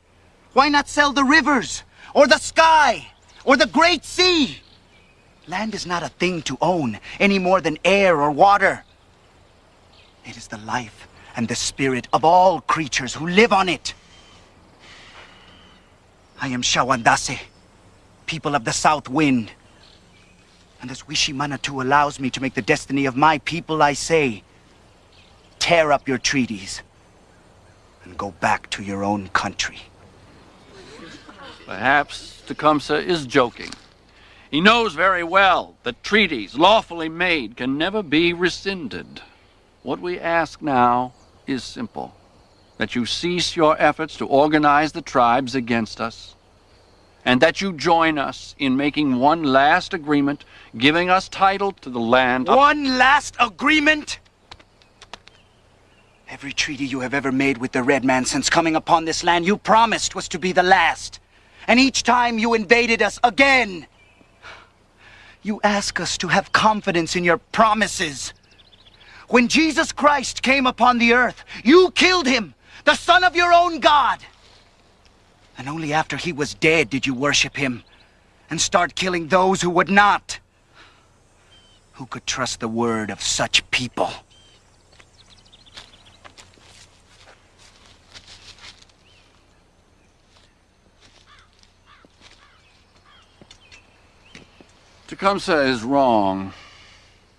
Why not sell the rivers, or the sky, or the great sea? Land is not a thing to own, any more than air or water. It is the life and the spirit of all creatures who live on it. I am Shawandase, people of the South Wind. And as Wishimanatu allows me to make the destiny of my people, I say, tear up your treaties and go back to your own country. Perhaps Tecumseh is joking. He knows very well that treaties lawfully made can never be rescinded. What we ask now is simple. That you cease your efforts to organize the tribes against us, and that you join us in making one last agreement, giving us title to the land. One last agreement? Every treaty you have ever made with the Red Man since coming upon this land you promised was to be the last. And each time you invaded us again, you ask us to have confidence in your promises. When Jesus Christ came upon the earth, you killed him, the son of your own God. And only after he was dead did you worship him and start killing those who would not. Who could trust the word of such people? Tecumseh is wrong.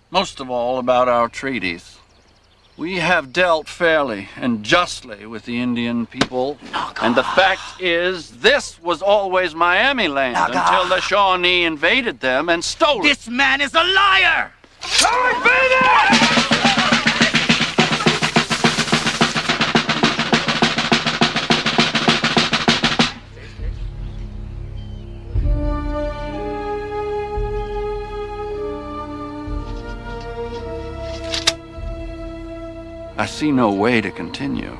Most of all about our treaties. We have dealt fairly and justly with the Indian people. and the fact is, this was always Miami land until the Shawnee invaded them and stole it. This man is a liar! I see no way to continue.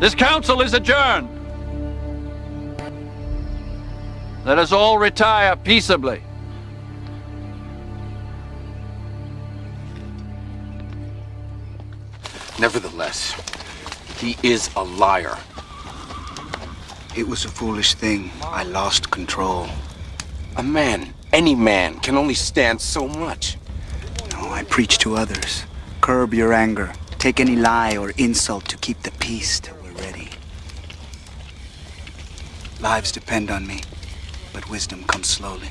This council is adjourned. Let us all retire peaceably. Nevertheless, he is a liar. It was a foolish thing. I lost control. A man, any man, can only stand so much. No, I preach to others. Curb your anger. Take any lie or insult to keep the peace till we're ready. Lives depend on me, but wisdom comes slowly.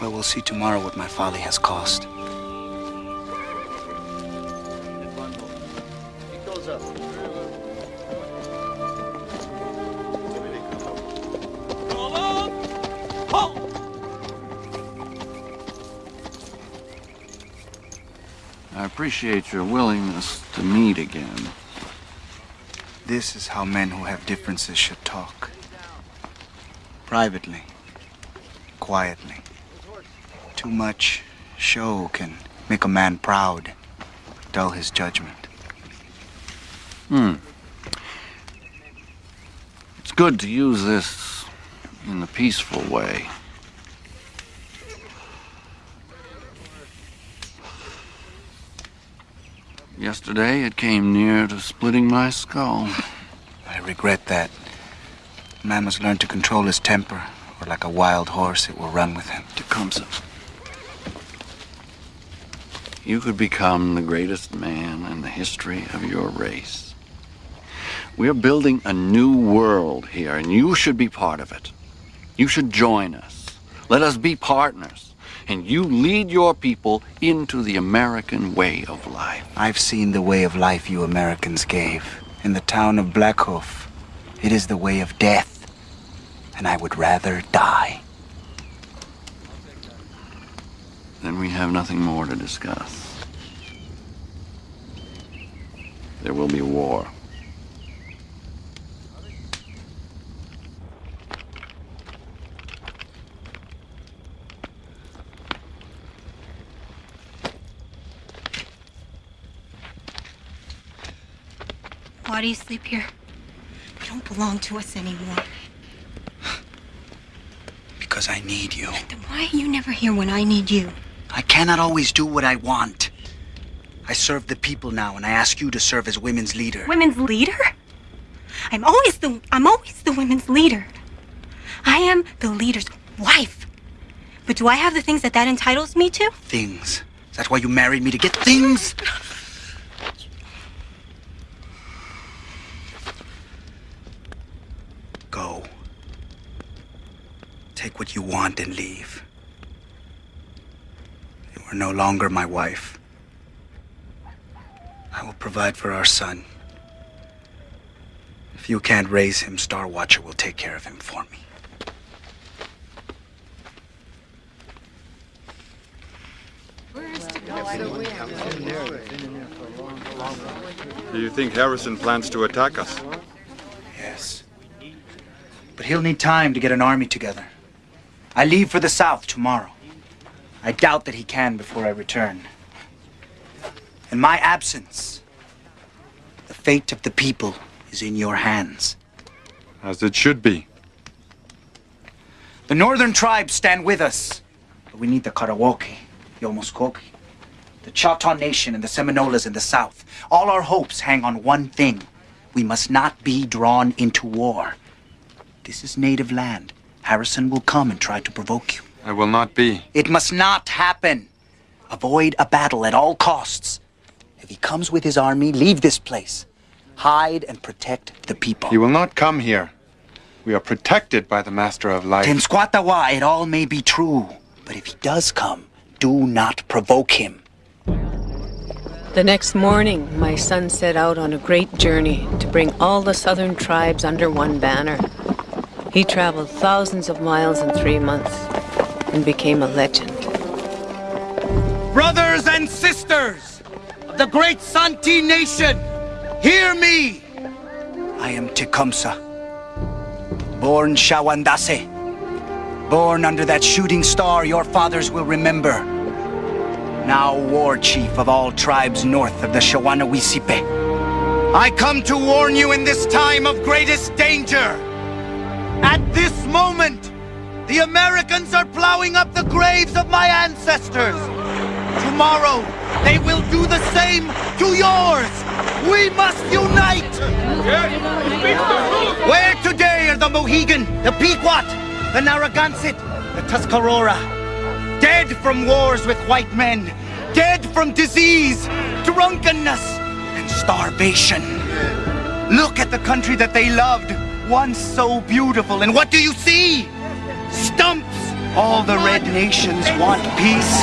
Well, we'll see tomorrow what my folly has cost. Appreciate your willingness to meet again. This is how men who have differences should talk. Privately. Quietly. Too much show can make a man proud, dull his judgment. Hmm. It's good to use this in a peaceful way. Yesterday, it came near to splitting my skull. I regret that. A man must learn to control his temper, or like a wild horse, it will run with him. Tecumseh. You could become the greatest man in the history of your race. We're building a new world here, and you should be part of it. You should join us. Let us be partners. And you lead your people into the American way of life. I've seen the way of life you Americans gave in the town of Black Hoof, It is the way of death, and I would rather die. Then we have nothing more to discuss. There will be war. Why do you sleep here? You don't belong to us anymore. Because I need you. Then why are you never here when I need you? I cannot always do what I want. I serve the people now, and I ask you to serve as women's leader. Women's leader? I'm always the I'm always the women's leader. I am the leader's wife. But do I have the things that that entitles me to? Things. Is that why you married me to get things? Go. Take what you want and leave. You are no longer my wife. I will provide for our son. If you can't raise him, Star Watcher will take care of him for me. Do you think Harrison plans to attack us? Yes. But he'll need time to get an army together. I leave for the south tomorrow. I doubt that he can before I return. In my absence, the fate of the people is in your hands. As it should be. The northern tribes stand with us, but we need the Karawoke, the Omuskoki, the Choctaw Nation, and the Seminolas in the south. All our hopes hang on one thing. We must not be drawn into war. This is native land. Harrison will come and try to provoke you. I will not be. It must not happen. Avoid a battle at all costs. If he comes with his army, leave this place. Hide and protect the people. He will not come here. We are protected by the Master of Life. Tenskwatawa, it all may be true. But if he does come, do not provoke him. The next morning, my son set out on a great journey to bring all the southern tribes under one banner. He traveled thousands of miles in three months and became a legend. Brothers and sisters of the great Santi nation, hear me! I am Tecumseh, born Shawandase, born under that shooting star your fathers will remember. Now war chief of all tribes north of the Shawanawisipe. I come to warn you in this time of greatest danger. At this moment, the Americans are plowing up the graves of my ancestors. Tomorrow, they will do the same to yours. We must unite. Where today are the Mohegan, the Pequot, the Narragansett, the Tuscarora? Dead from wars with white men, dead from disease, drunkenness, and starvation. Look at the country that they loved, once so beautiful, and what do you see? Stumps! All the red nations want peace.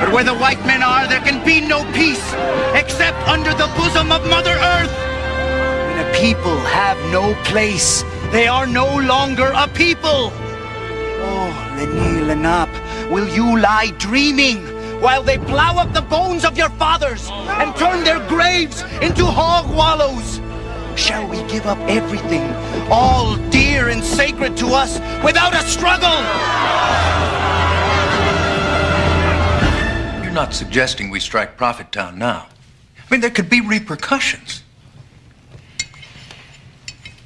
But where the white men are, there can be no peace, except under the bosom of Mother Earth. When a people have no place, they are no longer a people. Oh, Leni Lenap, will you lie dreaming while they plow up the bones of your fathers and turn their graves into hog wallows? Shall we give up everything, all dear and sacred to us, without a struggle? You're not suggesting we strike Prophet Town now. I mean, there could be repercussions.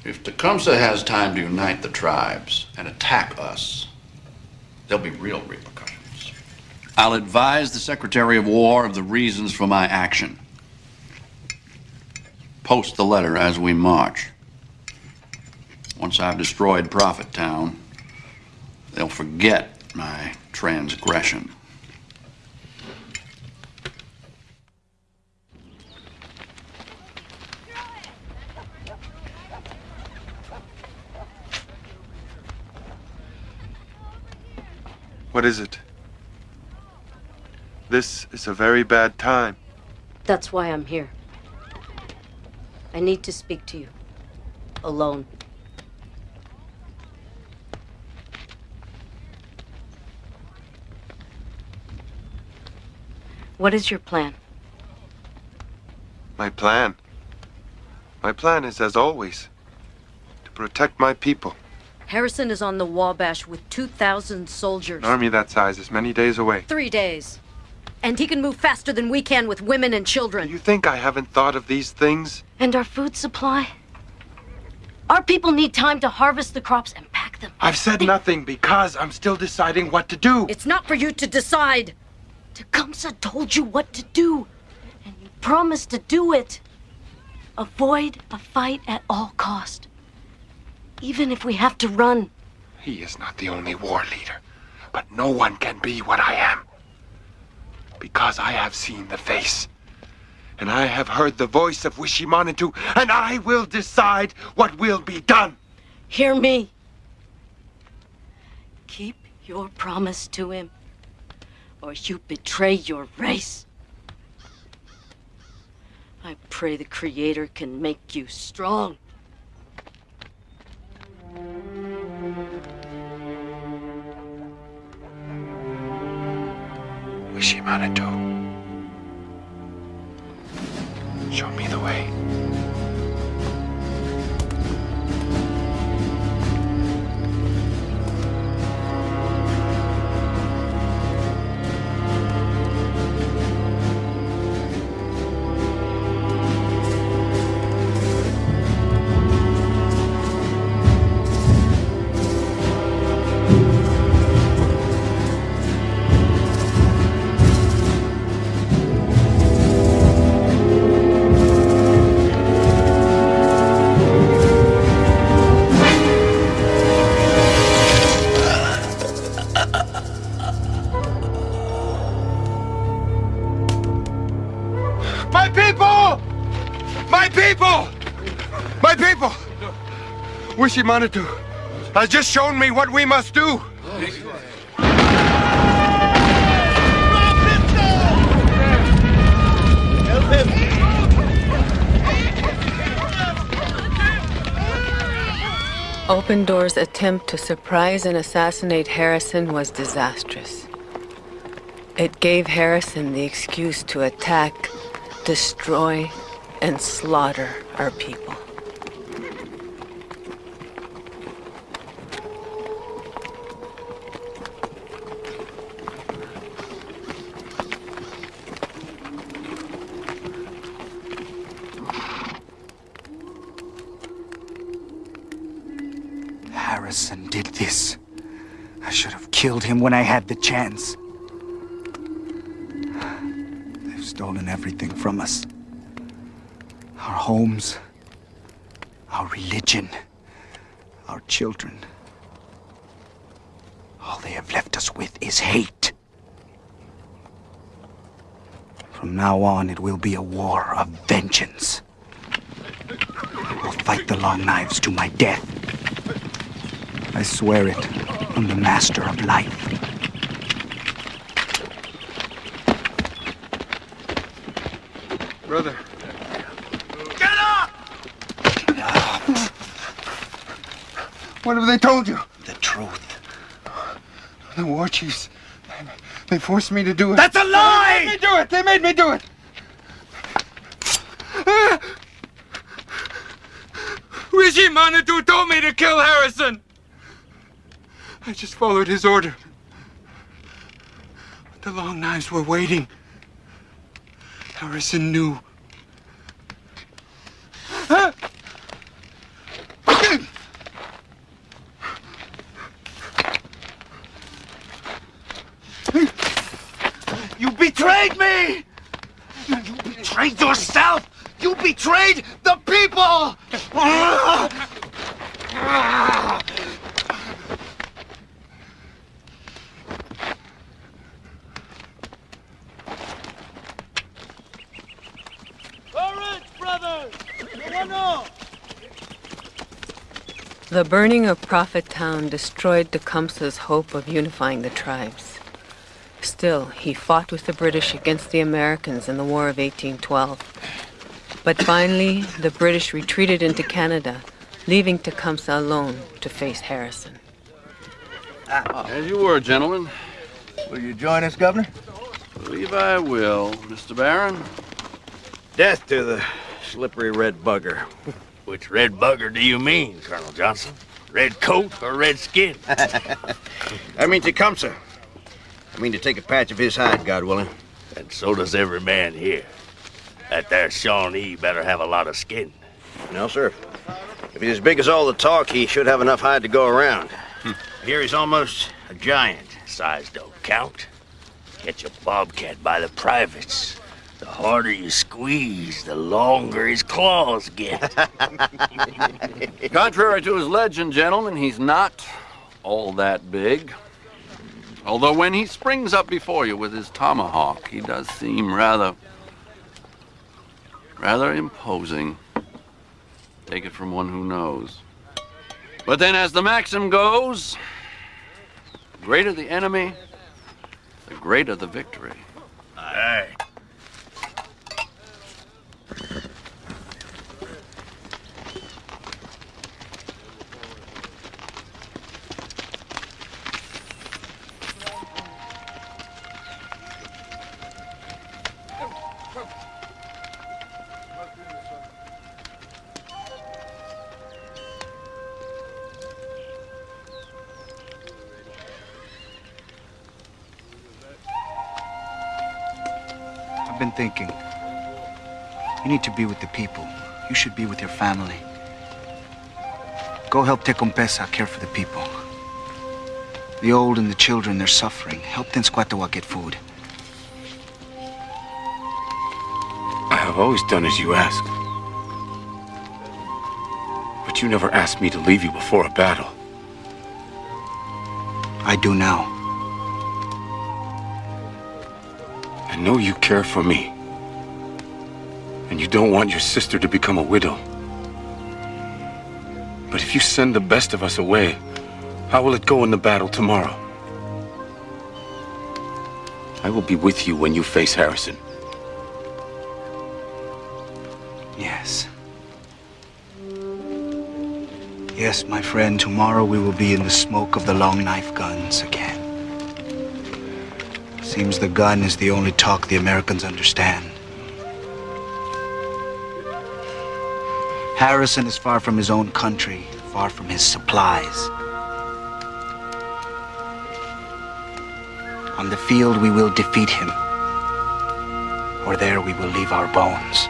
If Tecumseh has time to unite the tribes and attack us, there'll be real repercussions. I'll advise the Secretary of War of the reasons for my action. Post the letter as we march. Once I've destroyed Prophet Town, they'll forget my transgression. What is it? This is a very bad time. That's why I'm here. I need to speak to you. Alone. What is your plan? My plan. My plan is, as always, to protect my people. Harrison is on the Wabash with 2,000 soldiers. An army that size is many days away. Three days. And he can move faster than we can with women and children. You think I haven't thought of these things? And our food supply? Our people need time to harvest the crops and pack them. I've said nothing because I'm still deciding what to do. It's not for you to decide. Tecumseh told you what to do, and you promised to do it. Avoid a fight at all cost, even if we have to run. He is not the only war leader, but no one can be what I am. Because I have seen the face, and I have heard the voice of Wishimanatu, and I will decide what will be done. Hear me. Keep your promise to him, or you betray your race. I pray the Creator can make you strong. Wishimanatu. Show me the way. Wishimanatu has just shown me what we must do. Open Door's attempt to surprise and assassinate Harrison was disastrous. It gave Harrison the excuse to attack, destroy, and slaughter our people. Harrison did this. I should have killed him when I had the chance. They've stolen everything from us. Our homes, our religion, our children. All they have left us with is hate. From now on, it will be a war of vengeance. We'll fight the long knives to my death. I swear it on the Master of Life. Brother. Get up! What have they told you? The truth. The war chiefs. They forced me to do it. That's a lie! They made me do it! They made me do it! Wishimanatu told me to kill Harrison! I just followed his order. The long knives were waiting. Harrison knew. You betrayed me! You betrayed yourself! You betrayed the people! Courage, brothers! No, no! The burning of Prophet Town destroyed Tecumseh's hope of unifying the tribes. Still, he fought with the British against the Americans in the War of 1812. But finally, the British retreated into Canada, leaving Tecumseh alone to face Harrison. As you were, gentlemen. Will you join us, Governor? Believe I will, Mr. Barron. Death to the slippery red bugger. Which red bugger do you mean, Colonel Johnson? Red coat or red skin? I mean Tecumseh. I mean to take a patch of his hide, God willing. And so does every man here. That there Shawnee better have a lot of skin. No, sir. If he's as big as all the talk, he should have enough hide to go around. Hmm. Here he's almost a giant. Size don't count. Catch a bobcat by the privates. The harder you squeeze, the longer his claws get. Contrary to his legend, gentlemen, he's not all that big. Although when he springs up before you with his tomahawk, he does seem rather. rather imposing. Take it from one who knows. But then, as the maxim goes, the greater the enemy, the greater the victory. Aye. Need to be with the people. You should be with your family. Go help Tecumseh care for the people. The old and the children, they're suffering. Help Tenskwatawa get food. I have always done as you ask. But you never asked me to leave you before a battle. I do now. I know you care for me. Don't want your sister to become a widow. But if you send the best of us away, how will it go in the battle tomorrow? I will be with you when you face Harrison. Yes. Yes, my friend, tomorrow we will be in the smoke of the long knife guns again. Seems the gun is the only talk the Americans understand. Harrison is far from his own country, far from his supplies. On the field, we will defeat him. Or there we will leave our bones.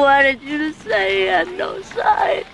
Wanted you to say he had no side.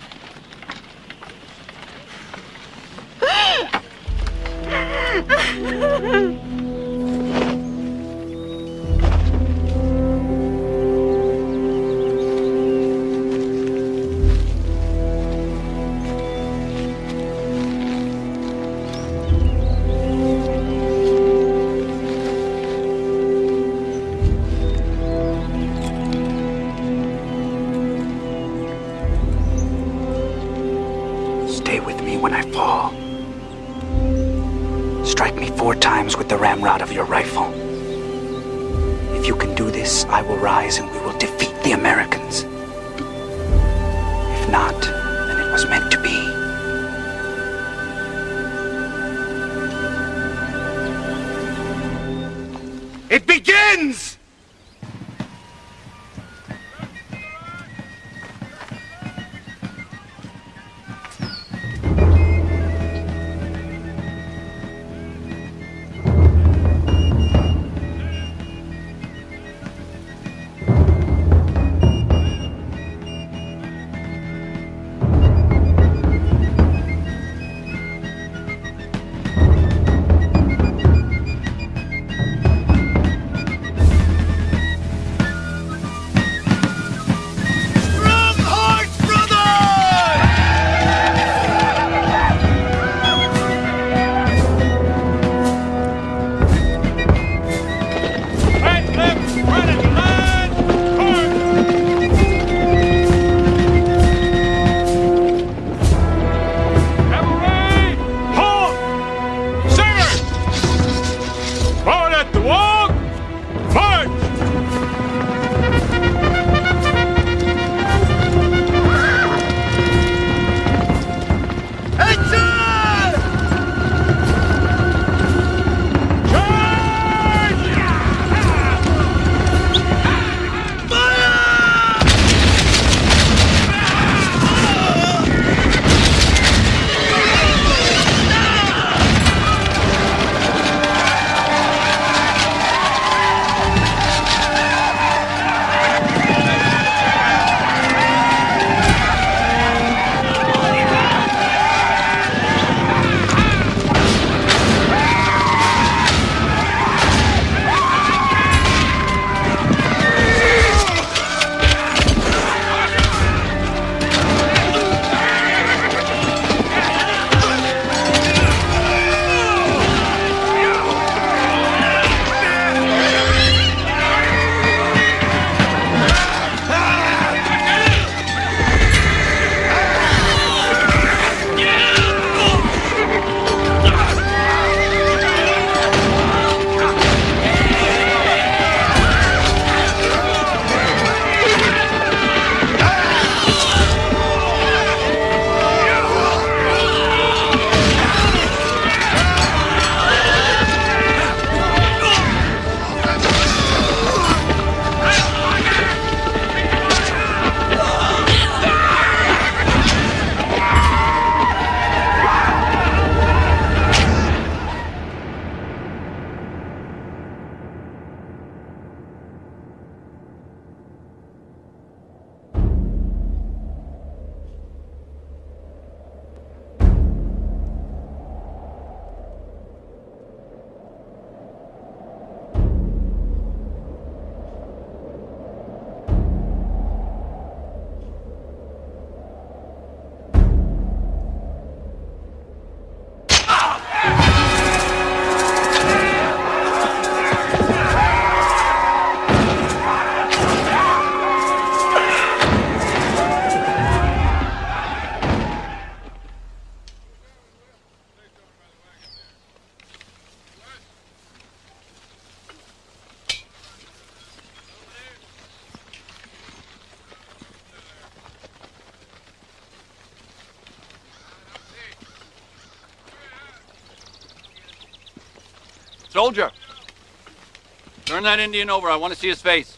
Turn that Indian over. I want to see his face.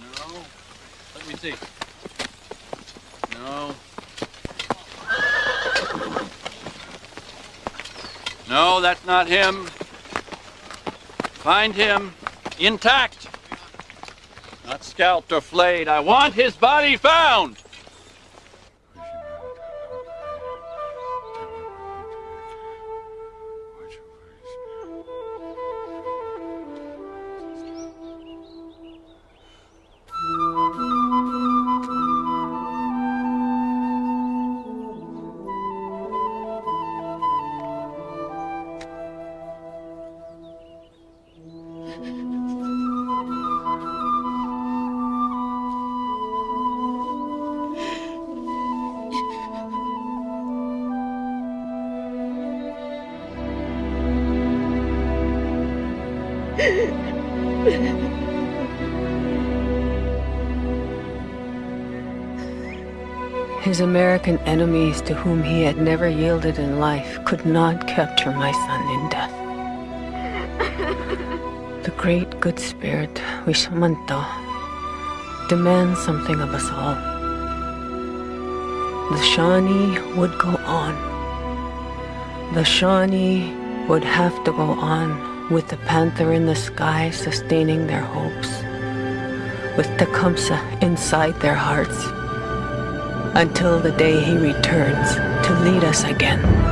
No. Let me see. No. No, that's not him. Find him intact. Not scalped or flayed. I want his body found. His American enemies, to whom he had never yielded in life, could not capture my son in death. The great good spirit, Wishimanatu, demands something of us all. The Shawnee would go on. The Shawnee would have to go on with the panther in the sky sustaining their hopes, with Tecumseh inside their hearts until the day he returns to lead us again.